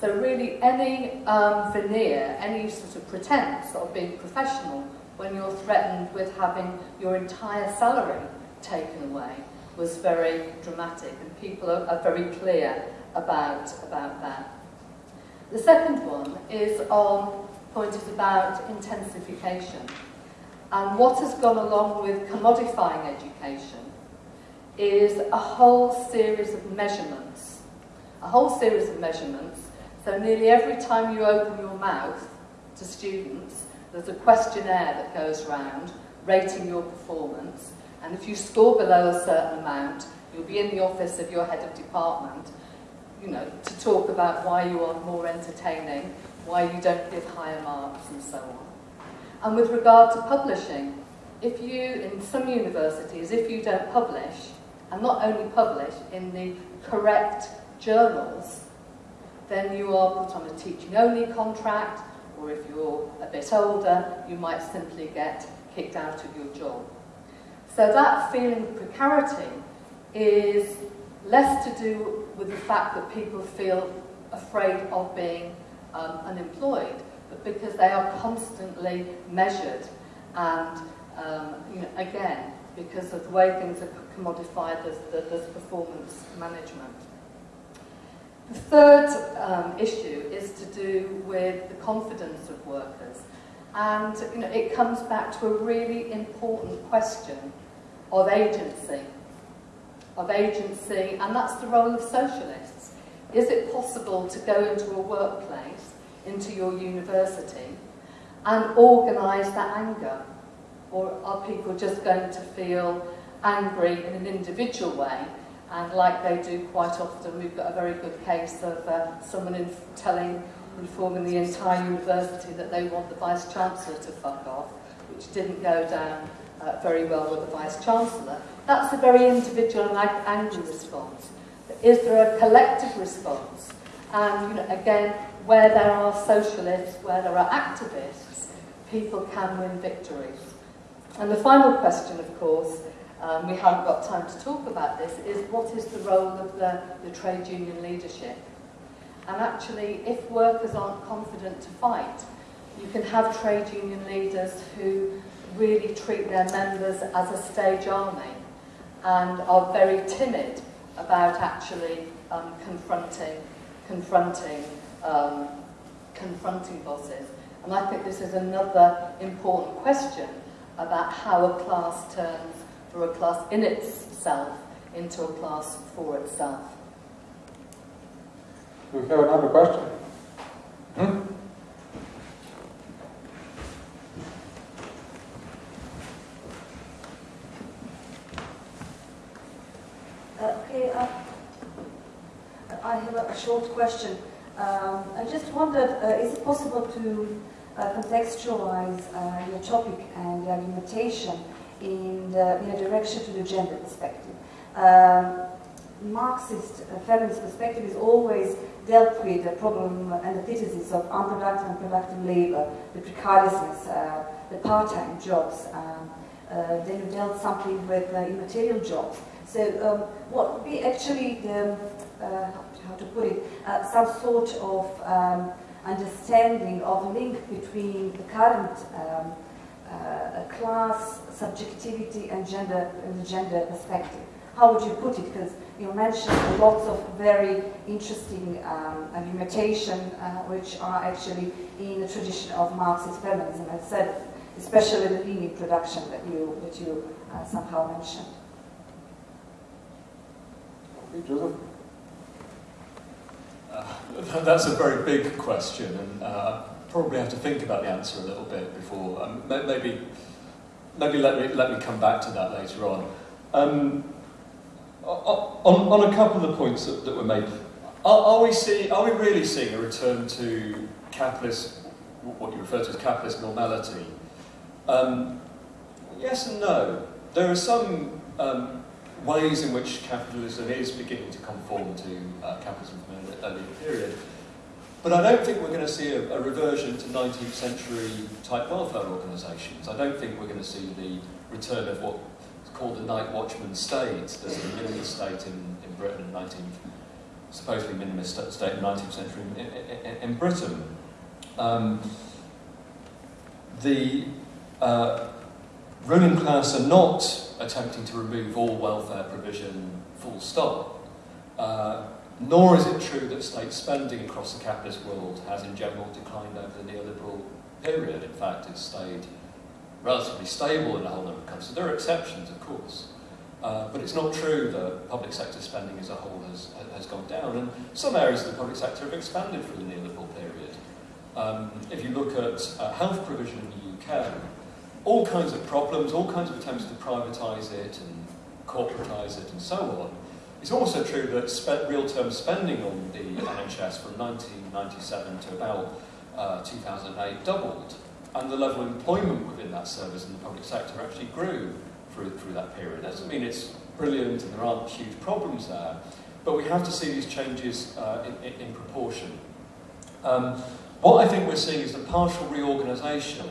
So really any um, veneer, any sort of pretense of being professional when you're threatened with having your entire salary taken away was very dramatic and people are, are very clear about, about that. The second one is on point is about intensification. And what has gone along with commodifying education is a whole series of measurements. A whole series of measurements. So nearly every time you open your mouth to students, there's a questionnaire that goes around rating your performance. And if you score below a certain amount, you'll be in the office of your head of department, you know, to talk about why you are more entertaining, why you don't give higher marks, and so on. And with regard to publishing, if you, in some universities, if you don't publish, and not only publish in the correct journals, then you are put on a teaching-only contract, or if you're a bit older, you might simply get kicked out of your job. So that feeling of precarity is less to do with the fact that people feel afraid of being um, unemployed, but because they are constantly measured and, um, you know, again, because of the way things are commodified, there's, there's performance management. The third um, issue is to do with the confidence of workers. And you know, it comes back to a really important question of agency. Of agency, and that's the role of socialists. Is it possible to go into a workplace, into your university, and organise that anger? Or are people just going to feel angry in an individual way and like they do quite often, we've got a very good case of uh, someone in telling, informing the entire university that they want the Vice-Chancellor to fuck off, which didn't go down uh, very well with the Vice-Chancellor. That's a very individual and angry response. Is there a collective response? And you know, again, where there are socialists, where there are activists, people can win victories. And the final question, of course, um, we haven't got time to talk about this, is what is the role of the, the trade union leadership? And actually, if workers aren't confident to fight, you can have trade union leaders who really treat their members as a stage army and are very timid about actually um, confronting, confronting, um, confronting bosses. And I think this is another important question about how a class turns for a class in itself into a class for itself. Do we have another question? Hmm? Uh, okay, uh, I have a, short question. Um, I just wondered, uh, is it possible to uh, contextualize uh, your topic and your limitation in, the, in a direction to the gender perspective. Um, Marxist uh, feminist perspective is always dealt with the problem and the antithesis of unproductive and productive labor, the precariousness, uh, the part-time jobs. Um, uh, then you dealt something with immaterial jobs. So um, what would be actually the, how to put it, uh, some sort of um, understanding of the link between the current um, uh, class, subjectivity, and gender, and the gender perspective. How would you put it? Because you mentioned lots of very interesting um, limitations, uh, which are actually in the tradition of Marxist feminism, as said, especially the linear production that you that you uh, somehow mentioned. Joseph. Uh, that's a very big question, and uh, probably have to think about the answer a little bit before. Um, maybe, maybe let me let me come back to that later on. Um, on, on a couple of the points that, that were made, are, are we see are we really seeing a return to capitalist, what you refer to as capitalist normality? Um, yes and no. There are some um, ways in which capitalism is beginning to conform to uh, capitalism period. But I don't think we're going to see a, a reversion to 19th century type welfare organisations. I don't think we're going to see the return of what is called the night watchman state. There's a minimalist state in, in Britain in 19th, supposedly minimalist state in 19th century in, in, in Britain. Um, the uh, ruling class are not attempting to remove all welfare provision full stop. Uh, nor is it true that state spending across the capitalist world has in general declined over the neoliberal period. In fact, it's stayed relatively stable in a whole number of countries. There are exceptions, of course. Uh, but it's not true that public sector spending as a whole has, has gone down. And some areas of the public sector have expanded through the neoliberal period. Um, if you look at uh, health provision in the UK, all kinds of problems, all kinds of attempts to privatise it and corporatise it and so on, it's also true that real-term spending on the NHS from 1997 to about uh, 2008 doubled, and the level of employment within that service in the public sector actually grew through, through that period. That doesn't mean it's brilliant and there aren't huge problems there, but we have to see these changes uh, in, in, in, proportion. Um, What I think we're seeing is the partial reorganisation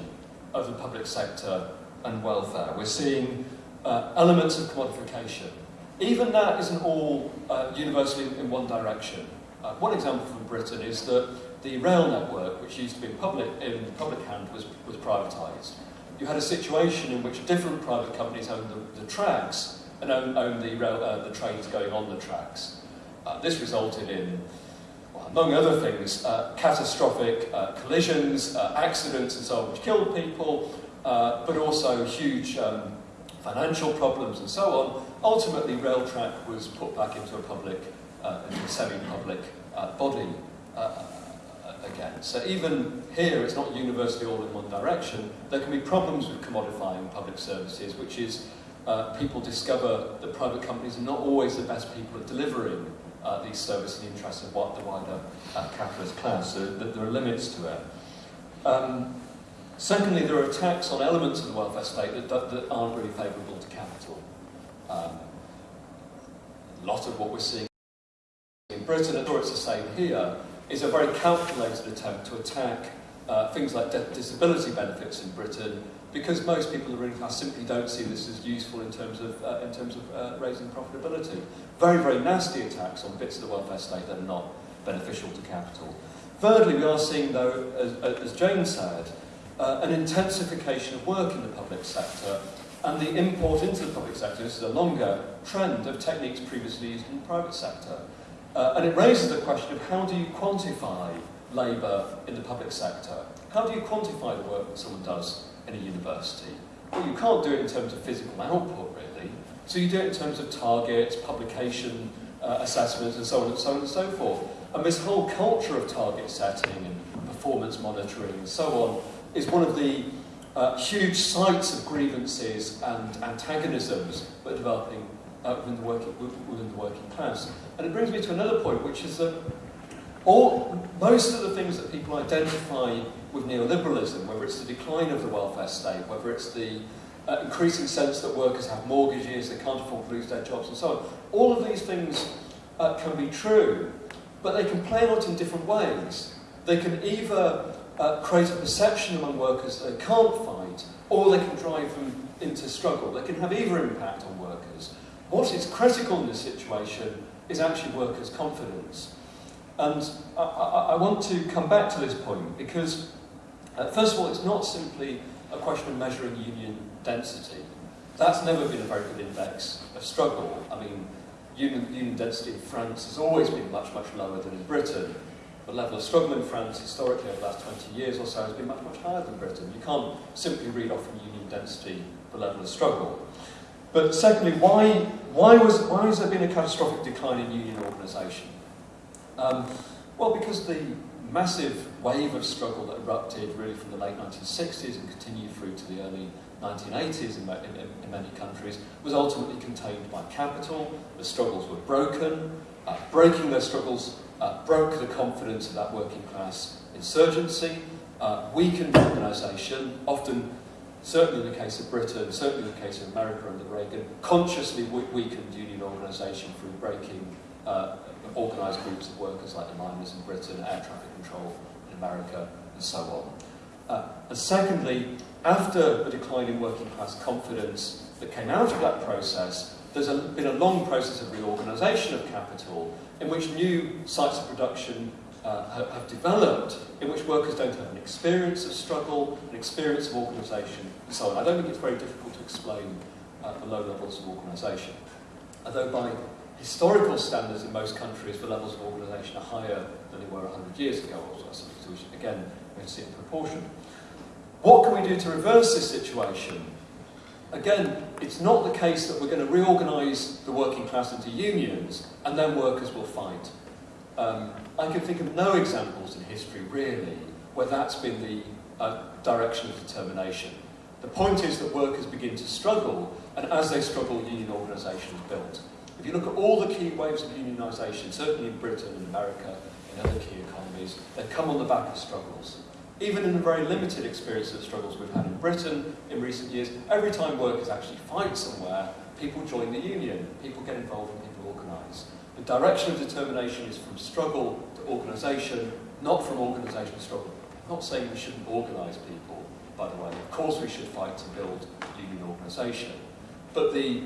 of the public sector and welfare. We're seeing uh, elements of commodification. Even that isn't all uh, universally in one direction. Uh, one example from Britain is that the rail network, which used to be public, in public hand, was, was privatised. You had a situation in which different private companies owned the, the tracks and owned, owned the, rail, uh, the trains going on the tracks. Uh, this resulted in, well, among other things, uh, catastrophic uh, collisions, accidents and so on, which killed people, but also huge um, financial problems and so on. Ultimately, Railtrack was put back into a public, uh, semi-public uh, body uh, again. So even here, it's not universally all in one direction. There can be problems with commodifying public services, which is uh, people discover that private companies are not always the best people at delivering uh, these services in the interest of what the wider uh, capitalist class. So that there are limits to it. Um, secondly, there are attacks on elements of the welfare state that, that, that aren't really favourable to capital. Um, a lot of what we're seeing in Britain, and it's the same here, is a very calculated attempt to attack uh, things like disability benefits in Britain because most people in the class simply don't see this as useful in terms of, uh, in terms of uh, raising profitability. Very, very nasty attacks on bits of the welfare state that are not beneficial to capital. Thirdly, we are seeing, though, as, as Jane said, uh, an intensification of work in the public sector and the import into the public sector, this is a longer trend of techniques previously used in the private sector. Uh, and it raises the question of how do you quantify labour in the public sector? How do you quantify the work that someone does in a university? Well, you can't do it in terms of physical output, really. So you do it in terms of targets, publication uh, assessments, and so on and so on and so forth. And this whole culture of target setting and performance monitoring and so on is one of the uh, huge sites of grievances and antagonisms that are developing uh, within, the working, within the working class. And it brings me to another point, which is that all, most of the things that people identify with neoliberalism, whether it's the decline of the welfare state, whether it's the uh, increasing sense that workers have mortgages, they can't afford to lose their jobs and so on, all of these things uh, can be true, but they can play out in different ways. They can either uh, create a perception among workers that they can't fight, or they can drive them into struggle. They can have either impact on workers. What is critical in this situation is actually workers' confidence. And I, I, I want to come back to this point because, uh, first of all, it's not simply a question of measuring union density. That's never been a very good index of struggle. I mean, union, union density in France has always been much, much lower than in Britain. The level of struggle in France historically over the last 20 years or so has been much, much higher than Britain. You can't simply read off from union density the level of struggle. But secondly, why, why, was, why has there been a catastrophic decline in union organisation? Um, well, because the massive wave of struggle that erupted really from the late 1960s and continued through to the early 1980s in, in, in many countries was ultimately contained by capital. The struggles were broken. Uh, breaking those struggles uh, broke the confidence of that working class insurgency, uh, weakened organisation, often, certainly in the case of Britain, certainly in the case of America under Reagan, consciously weakened union organisation through breaking uh, organised groups of workers like the miners in Britain, air traffic control in America, and so on. Uh, and secondly, after the decline in working class confidence that came out of that process, there's a, been a long process of reorganisation of capital in which new sites of production uh, have, developed, in which workers don't have an experience of struggle, an experience of organisation, and so on. I don't think it's very difficult to explain uh, the low levels of organisation. Although by historical standards in most countries, the levels of organisation are higher than they were 100 years ago, so again, we have to see in proportion. What can we do to reverse this situation? Again, it's not the case that we're going to reorganise the working class into unions and then workers will fight. Um, I can think of no examples in history, really, where that's been the uh, direction of determination. The point is that workers begin to struggle, and as they struggle, union organisation is built. If you look at all the key waves of unionisation, certainly in Britain and America, in other key economies, they come on the back of struggles. Even in the very limited experience of struggles we've had in Britain in recent years, every time workers actually fight somewhere, people join the union, people get involved and people organise. The direction of determination is from struggle to organisation, not from organisation to struggle. I'm not saying we shouldn't organise people, by the way. Of course we should fight to build union organisation. But the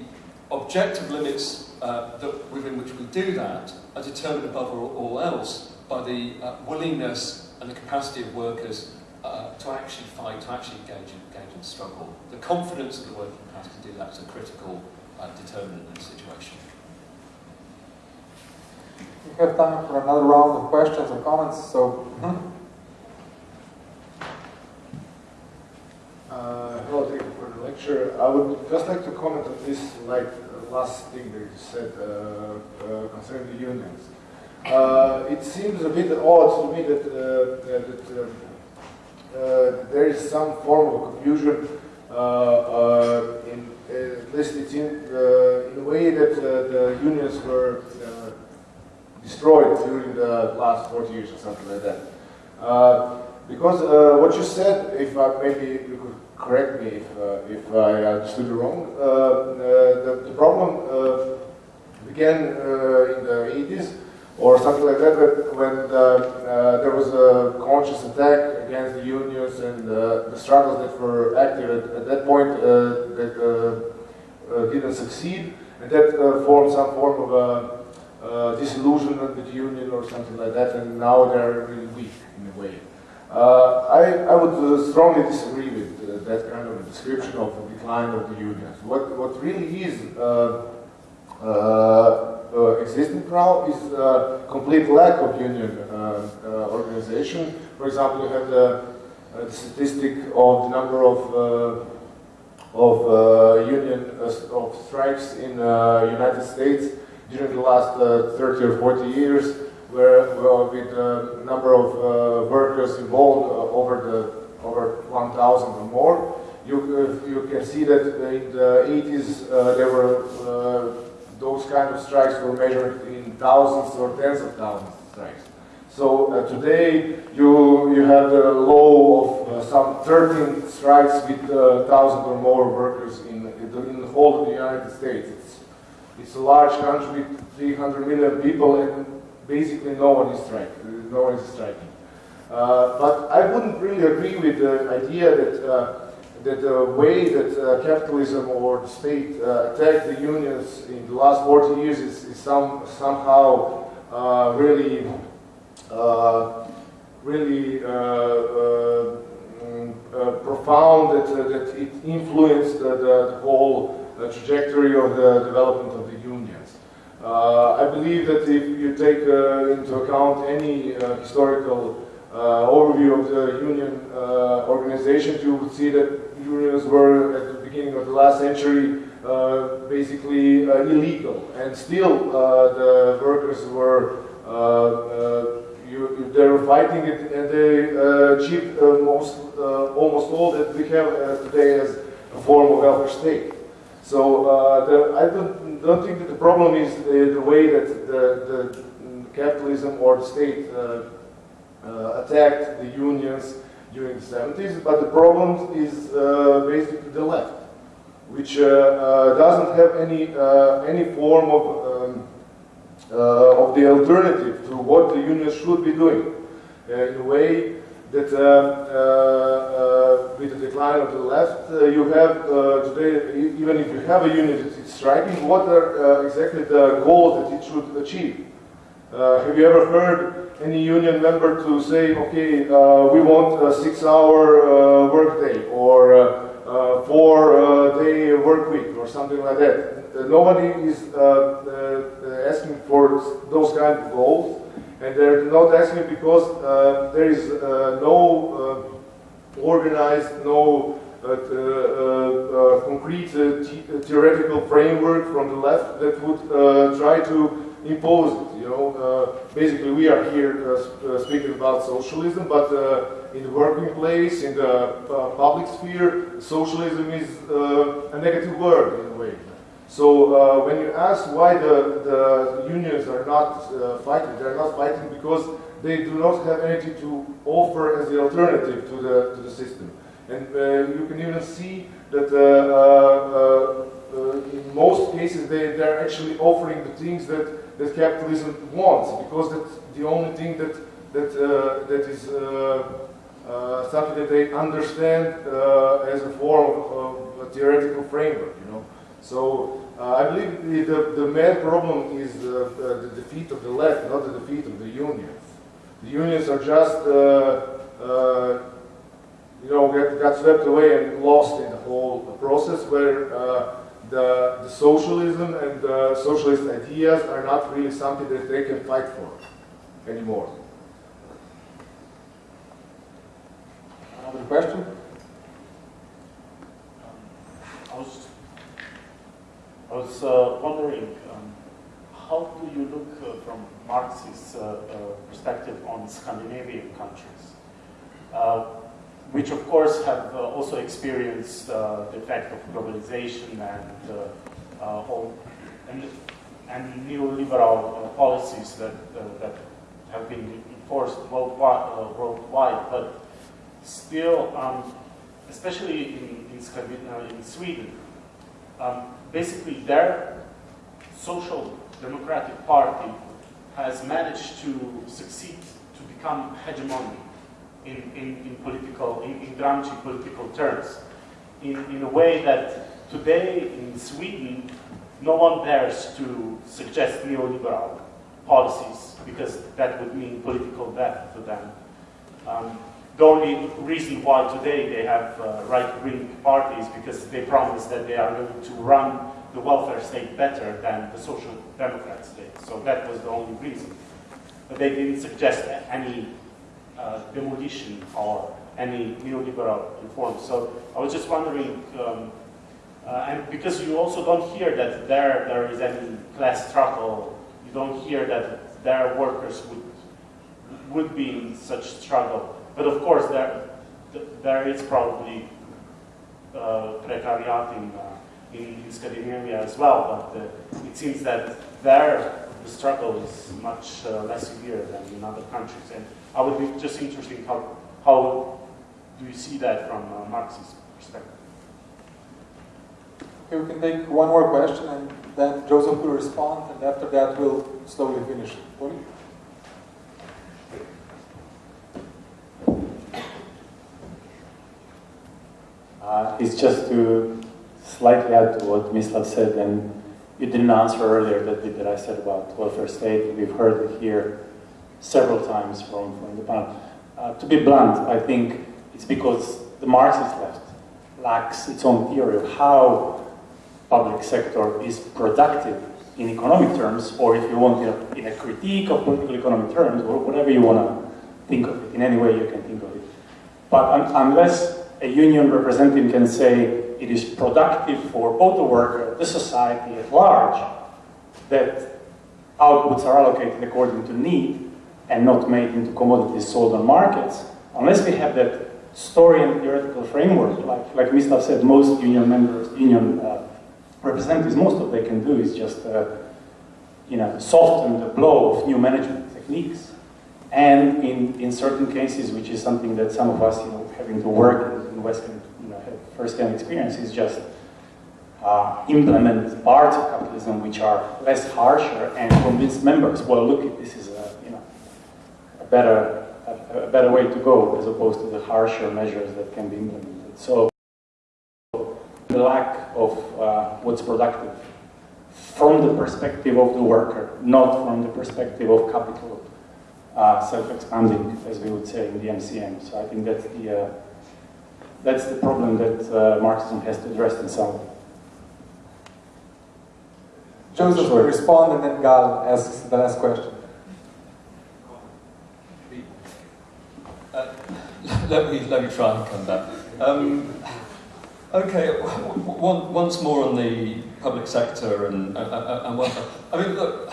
objective limits uh, that, within which we do that are determined above all, else by the uh, willingness and the capacity of workers uh, to actually fight, to actually engage in, engage in struggle. The confidence of the working class to do that is a critical uh, determinant in the situation. We have time for another round of questions and comments, so. Uh, hello, thank you for the lecture. I would just like to comment on this like last thing that you said uh, uh, concerning the unions. Uh, it seems a bit odd to me that, uh, that um, uh, there is some form of confusion in at least it's in, in a way that the unions were destroyed during the last 40 years or something like that. Because uh, what you said, if I, maybe you could correct me if, uh, if I understood wrong, uh, uh the, the, problem uh, began uh, in the 80s or something like that, when the, there was a conscious attack against the unions and the struggles that were active at, at that point that didn't succeed, and that formed some form of uh, disillusionment with the union or something like that, and now they're really weak in a way. Uh, I, I would uh, strongly disagree with uh, that kind of description of the decline of the unions. What, what really is existing now is a complete lack of union organization. For example, you have the, the statistic of the number of of uh, union uh, of strikes in uh, United States during the last 30 or 40 years where with a number of uh, workers involved uh, over the over 1,000 or more. You, uh, you can see that in the 80s there were those kind of strikes were measured in thousands or tens of thousands of strikes. So uh, today you you have a low of uh, some 13 strikes with uh, thousand or more workers in in the whole of the United States. It's it's a large country with 300 million people, and basically no one is striking. No one is striking. Uh, but I wouldn't really agree with the idea that uh, that the way that uh, capitalism or the state uh, attacked the unions in the last 40 years is, is some, somehow uh, really uh, really mm, profound that, that it influenced the, the whole trajectory of the development of the unions. Uh, I believe that if you take uh, into account any uh, historical overview of the union organization, you would see that unions were at the beginning of the last century basically illegal, and still the workers were you, they were fighting it and they uh, achieved uh, most, uh, almost all that we have today as a form of welfare state. So the, I don't don't think that the problem is the, the way that the, the, capitalism or the state uh, uh, attacked the unions during the 70s, but the problem is uh, basically the left, which uh, uh, doesn't have any uh, any form of um, of the alternative to what the unions should be doing in a way that uh, uh, with the decline of the left, uh, you have today, even if you have a unit that is striking, what are exactly the goals that it should achieve? Have you ever heard any union member to say, okay, we want a six-hour workday or uh, four-day uh, work week or something like that. Uh, nobody is asking for those kind of goals. And they're not asking because uh, there is uh, no uh, organized, no uh, uh, concrete uh, uh, theoretical framework from the left that would uh, try to impose it. You know, basically we are here speaking about socialism, but in the working place, in the public sphere, socialism is a negative word in a way. So uh, when you ask why the, the unions are not uh, fighting, they're not fighting because they do not have anything to offer as the alternative to the, to the system. And uh, you can even see that uh, uh, in most cases they, they're actually offering the things that that capitalism wants, because that's the only thing that that that is uh, something that they understand uh, as a form of, of a theoretical framework. You know, so uh, I believe the, the, main problem is the defeat of the left, not the defeat of the unions. The unions are just, you know, got, got swept away and lost in the whole process where uh, the, the socialism and the socialist ideas are not really something that they can fight for anymore. Another question? I was, I was uh, wondering, um, how do you look uh, from Marxist uh, uh, perspective on Scandinavian countries, uh, which of course have uh, also experienced the effect of globalization and all, and, and neoliberal policies that, that have been enforced worldwide, worldwide. But still, um, especially in, in, uh, in Sweden, um, basically their social democratic party has managed to succeed to become hegemony in, in, in political, in, in Gramsci political terms, in, in a way that today in Sweden, no one dares to suggest neoliberal policies because that would mean political death for them. Um, the only reason why today they have uh, right-wing parties because they promise that they are going to run the welfare state better than the social democrats did. So that was the only reason. But they didn't suggest any uh, demolition or any neoliberal reforms. So I was just wondering, um, uh, and because you also don't hear that there there is any class struggle, you don't hear that their workers would would be in such struggle. But of course, there, there is probably uh, precariat in, uh, in, in, Scandinavia as well, but uh, it seems that there the struggle is much uh, less severe than in other countries. And I would be just interested how, how do you see that from a Marxist perspective? Okay, we can take one more question and then Joseph will respond and after that we'll slowly finish. Tony? Uh, it's just to slightly add to what Mislav said, and you didn't answer earlier that that I said about welfare state. We've heard it here several times from, from the panel. Uh, to be blunt, I think it's because the Marxist left lacks its own theory of how public sector is productive in economic terms, or if you want, in a critique of political economic terms, or whatever you want to think of it, in any way you can think of it. But un unless a union representative can say it is productive for both the worker, the society at large, that outputs are allocated according to need and not made into commodities sold on markets, unless we have that story and theoretical framework, like, like Mislav said, most union members, union uh, representatives, most of they can do is just uh, you know, soften the blow of new management techniques. And in, in certain cases, which is something that some of us, you know, having to work in Western, you know, first-hand experience is just uh, implement parts of capitalism which are less harsher and convince members, well, look, this is a, you know, a better, a, a better way to go as opposed to the harsher measures that can be implemented. So the lack of uh, what's productive from the perspective of the worker, not from the perspective of capital uh, self-expanding, as we would say in the MCM. So I think that's the uh, that's the problem that uh, Marxism has to address in some. way. Joseph will respond and then Gal asks the last question. Uh, let, me, let me try and come back. Um, okay, once more on the public sector and, uh, and welfare. I mean, look,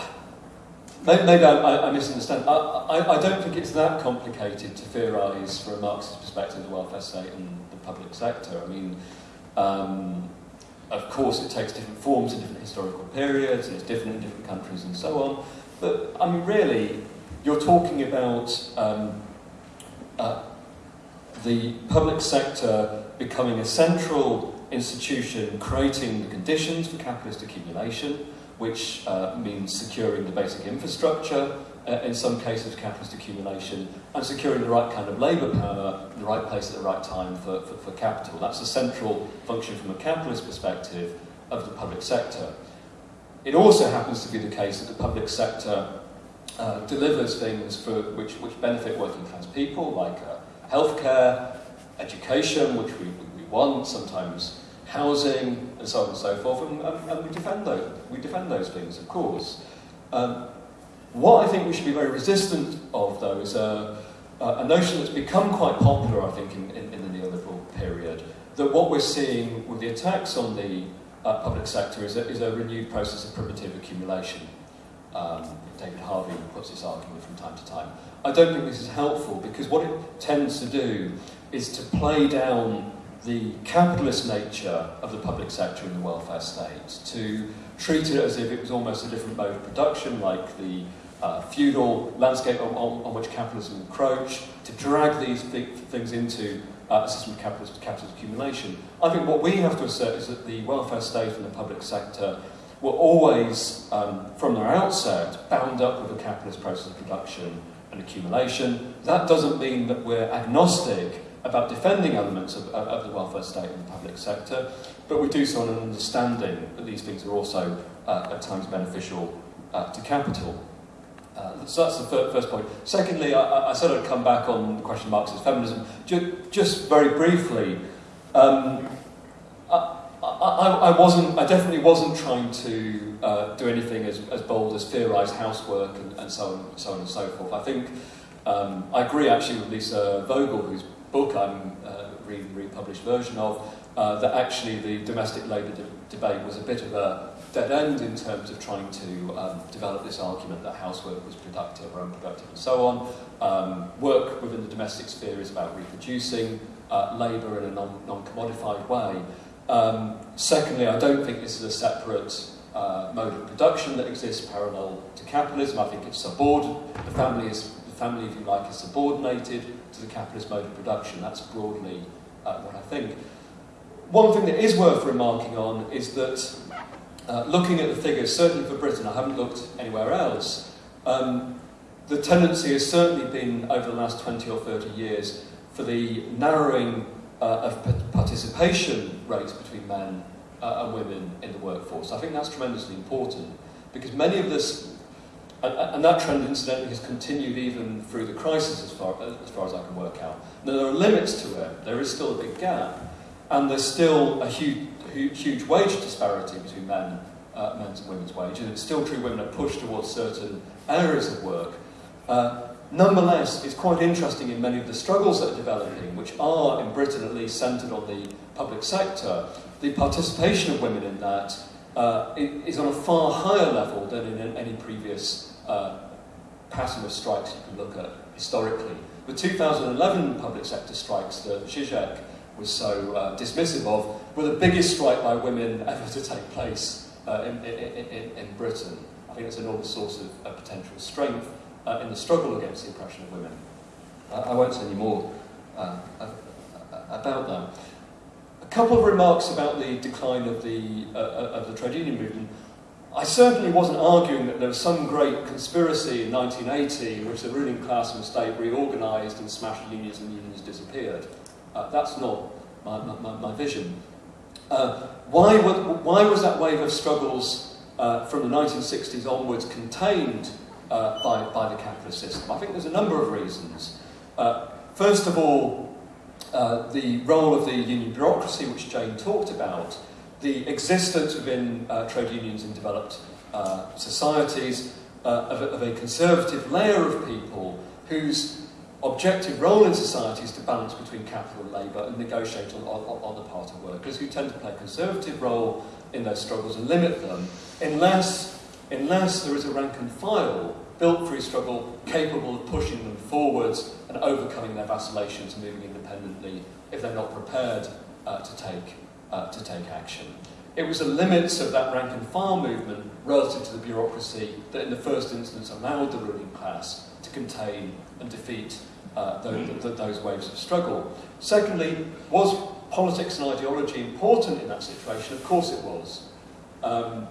Maybe I, I misunderstand. I, I, I, don't think it's that complicated to theorise from a Marxist perspective the welfare state and the public sector. I mean, um, of course it takes different forms in different historical periods, and it's different in different countries and so on. But, I mean, really, you're talking about um, uh, the public sector becoming a central institution creating the conditions for capitalist accumulation, which uh, means securing the basic infrastructure, uh, in some cases capitalist accumulation, and securing the right kind of labour power in the right place at the right time for, for, for capital. That's a central function from a capitalist perspective of the public sector. It also happens to be the case that the public sector uh, delivers things for which, which benefit working class people, like uh, healthcare, education, which we, we want, sometimes housing, and so on and so forth, and, and, and we, defend those, we defend those things, of course. Um, what I think we should be very resistant of, though, is a, a notion that's become quite popular, I think, in, in, in the neoliberal period, that what we're seeing with the attacks on the uh, public sector is a, is a renewed process of primitive accumulation. Um, David Harvey puts this argument from time to time. I don't think this is helpful because what it tends to do is to play down the capitalist nature of the public sector in the welfare state, to treat it as if it was almost a different mode of production, like the uh, feudal landscape on, on, on, which capitalism encroached, to drag these big things into uh, a system of capitalist, capitalist accumulation. I think what we have to assert is that the welfare state and the public sector were always, um, from their outset, bound up with a capitalist process of production and accumulation. That doesn't mean that we're agnostic about defending elements of, of the welfare state and the public sector, but we do so on an understanding that these things are also uh, at times beneficial uh, to capital. Uh, so that's the first point. Secondly, I, I, said I'd come back on the question of Marxist feminism. Just, just very briefly, um, I, I, I, wasn't, I definitely wasn't trying to uh, do anything as, as bold as theorise housework and, and so on, so on and so forth. I think um, I agree actually with Lisa Vogel, whose book I'm uh, reading the republished version of, uh, that actually the domestic labour de debate was a bit of a dead end in terms of trying to um, develop this argument that housework was productive or unproductive and so on. Um, work within the domestic sphere is about reproducing uh, labour in a non-commodified non way. Um, secondly, I don't think this is a separate uh, mode of production that exists parallel to capitalism. I think it's subordinate. The family is the family, if you like, is subordinated to the capitalist mode of production. That's broadly uh, what I think. One thing that is worth remarking on is that uh, looking at the figures, certainly for Britain, I haven't looked anywhere else, um, the tendency has certainly been over the last 20 or 30 years for the narrowing uh, of participation rates between men uh, and women in the workforce. I think that's tremendously important because many of this, and, and that trend incidentally has continued even through the crisis as far, as far as I can work out. Now, there are limits to it, there is still a big gap, and there's still a huge huge wage disparity between men, uh, men's and women's wages. It's still true women are pushed towards certain areas of work. Uh, nonetheless, it's quite interesting in many of the struggles that are developing, which are, in Britain at least, centred on the public sector, the participation of women in that uh, is on a far higher level than in any previous uh, pattern of strikes you can look at historically. The 2011 public sector strikes that Zizek was so uh, dismissive of, were the biggest strike by women ever to take place uh, in, in, in, in, Britain. I think it's an enormous source of potential strength uh, in the struggle against the oppression of women. I won't say any more uh, about that. A couple of remarks about the decline of the, uh, uh, of the trade union movement. I certainly wasn't arguing that there was some great conspiracy in 1980 in which the ruling class and state reorganised and smashed unions and unions disappeared. Uh, that's not my, my, my vision. Uh, why, why was that wave of struggles uh, from the 1960s onwards contained uh, by, by the capitalist system? I think there's a number of reasons. Uh, first of all, uh, the role of the union bureaucracy, which Jane talked about, the existence within trade unions in developed societies of a, of a conservative layer of people whose objective role in society is to balance between capital and labour and negotiate on, on, on the part of workers who tend to play a conservative role in those struggles and limit them unless, unless there is a rank and file built free struggle capable of pushing them forwards and overcoming their vacillations moving independently if they're not prepared uh, to, take, uh, to take action. It was the limits of that rank and file movement relative to the bureaucracy that in the first instance allowed the ruling class to contain and defeat uh, those, the, those waves of struggle. Secondly, was politics and ideology important in that situation? Of course it was. Um,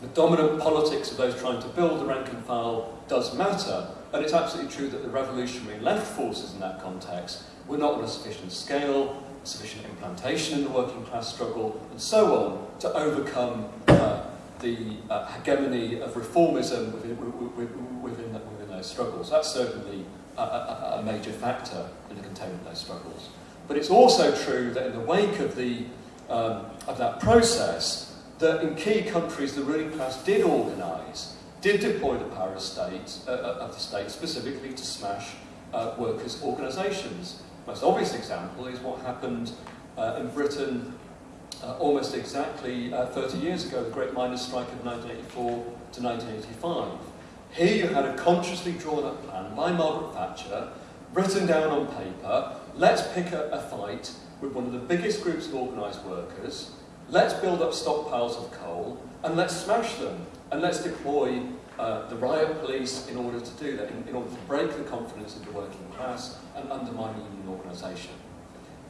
The dominant politics of those trying to build the rank and file does matter, and it's absolutely true that the revolutionary left forces in that context were not on a sufficient scale, sufficient implantation in the working class struggle, and so on, to overcome uh, the uh, hegemony of reformism within, within, within, those struggles. That's certainly a, a, a major factor in the containment of those struggles. But it's also true that in the wake of, the, um, of that process, that in key countries the ruling class did organise, did deploy the power of, state, uh, uh, of the state specifically to smash uh, workers' organisations. Most obvious example is what happened uh, in Britain uh, almost exactly uh, 30 years ago, the Great Miners' Strike of 1984 to 1985. Here you had a consciously drawn up plan by Margaret Thatcher, written down on paper, let's pick a, a fight with one of the biggest groups of organised workers, let's build up stockpiles of coal, and let's smash them, and let's deploy uh, the riot police in order to do that, in, in, order to break the confidence of the working class and undermine union organisation.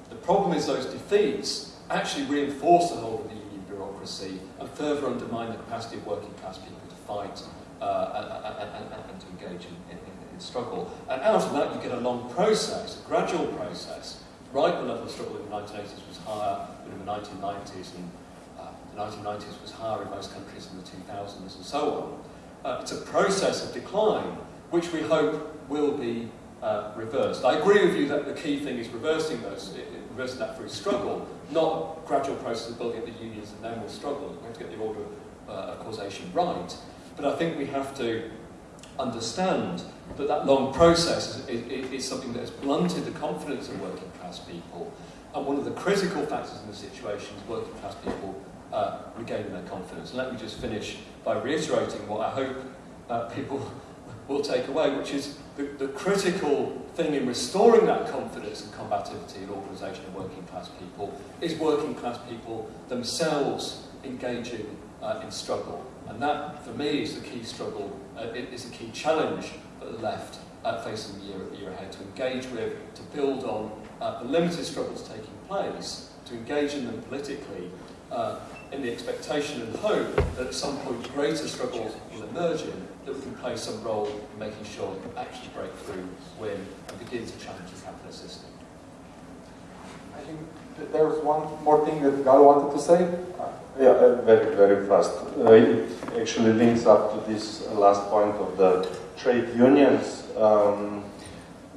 The problem is those defeats actually reinforce the whole of the union bureaucracy and further undermine the capacity of working class people to fight uh, and, and, and, to engage in, in, in, struggle. And out of that you get a long process, a gradual process. Right, the level of struggle in the 1980s was higher in the 1990s, and uh, the 1990s was higher in most countries in the 2000s, and so on. Uh, it's a process of decline, which we hope will be uh, reversed. I agree with you that the key thing is reversing those, reversing that through struggle, not gradual process of building up the unions and then we'll struggle. We have to get the order of, uh, of causation right. But I think we have to understand that that long process is, is, is, something that has blunted the confidence of working class people. And one of the critical factors in the situation is working class people uh, regaining their confidence. And let me just finish by reiterating what I hope uh, people will take away, which is the, the critical thing in restoring that confidence and combativity in organisation of working class people is working class people themselves engaging uh, in struggle. And that, for me, is the key struggle, uh, it is a key challenge for the left uh, facing the year, year ahead, to engage with, to build on uh, the limited struggles taking place, to engage in them politically, uh, in the expectation and hope that at some point greater struggles will emerge in, that we can play some role in making sure that we actually break through, win, and begin to challenge the capitalist system. I think there was one more thing that Gal wanted to say. Yeah, uh, very, very fast. Uh, it actually links up to this last point of the trade unions. Um,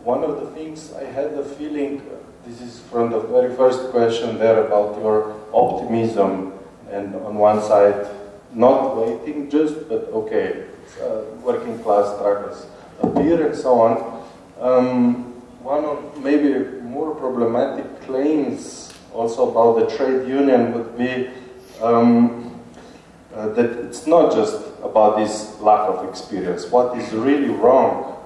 one of the things I had the feeling, this is from the very first question there about your optimism, and on one side, not waiting just, but okay, uh, working class struggles appear and so on. Um, one of maybe more problematic claims also about the trade union would be um, uh, that it's not just about this lack of experience. What is really wrong,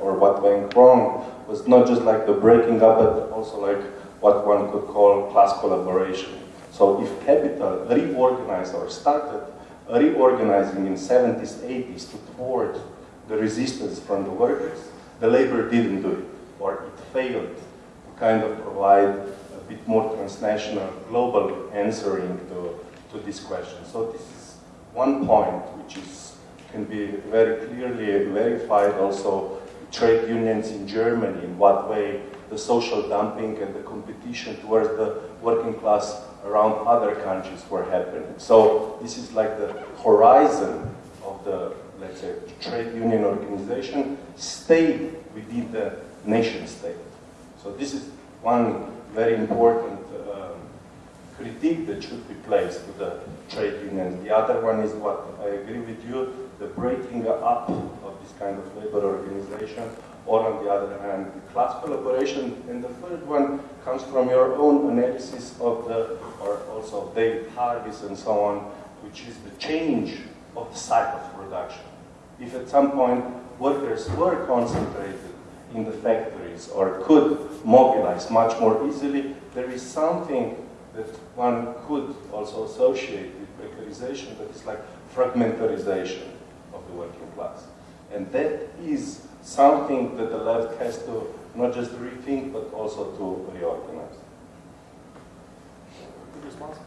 or what went wrong, was not just like the breaking up, but also like what one could call class collaboration. So if capital reorganized or started reorganizing in 70s, 80s to thwart the resistance from the workers, the labor didn't do it, or it failed to kind of provide a bit more transnational, global answering to, to this question. So this is one point which is, can be very clearly verified also trade unions in Germany, in what way the social dumping and the competition towards the working class around other countries were happening. So this is like the horizon of the, let's say, trade union organization stayed within the nation state. So this is one very important um, critique that should be placed to the trade unions. The other one is what I agree with you, the breaking up kind of labor organization, or on the other hand, class collaboration. And the third one comes from your own analysis of the, or also David Harvey's and so on, which is the change of the site of production. If at some point workers were concentrated in the factories or could mobilize much more easily, there is something that one could also associate with precarization that is like fragmentarization of the working class. And that is something that the left has to not just rethink, but also to reorganize. Good response.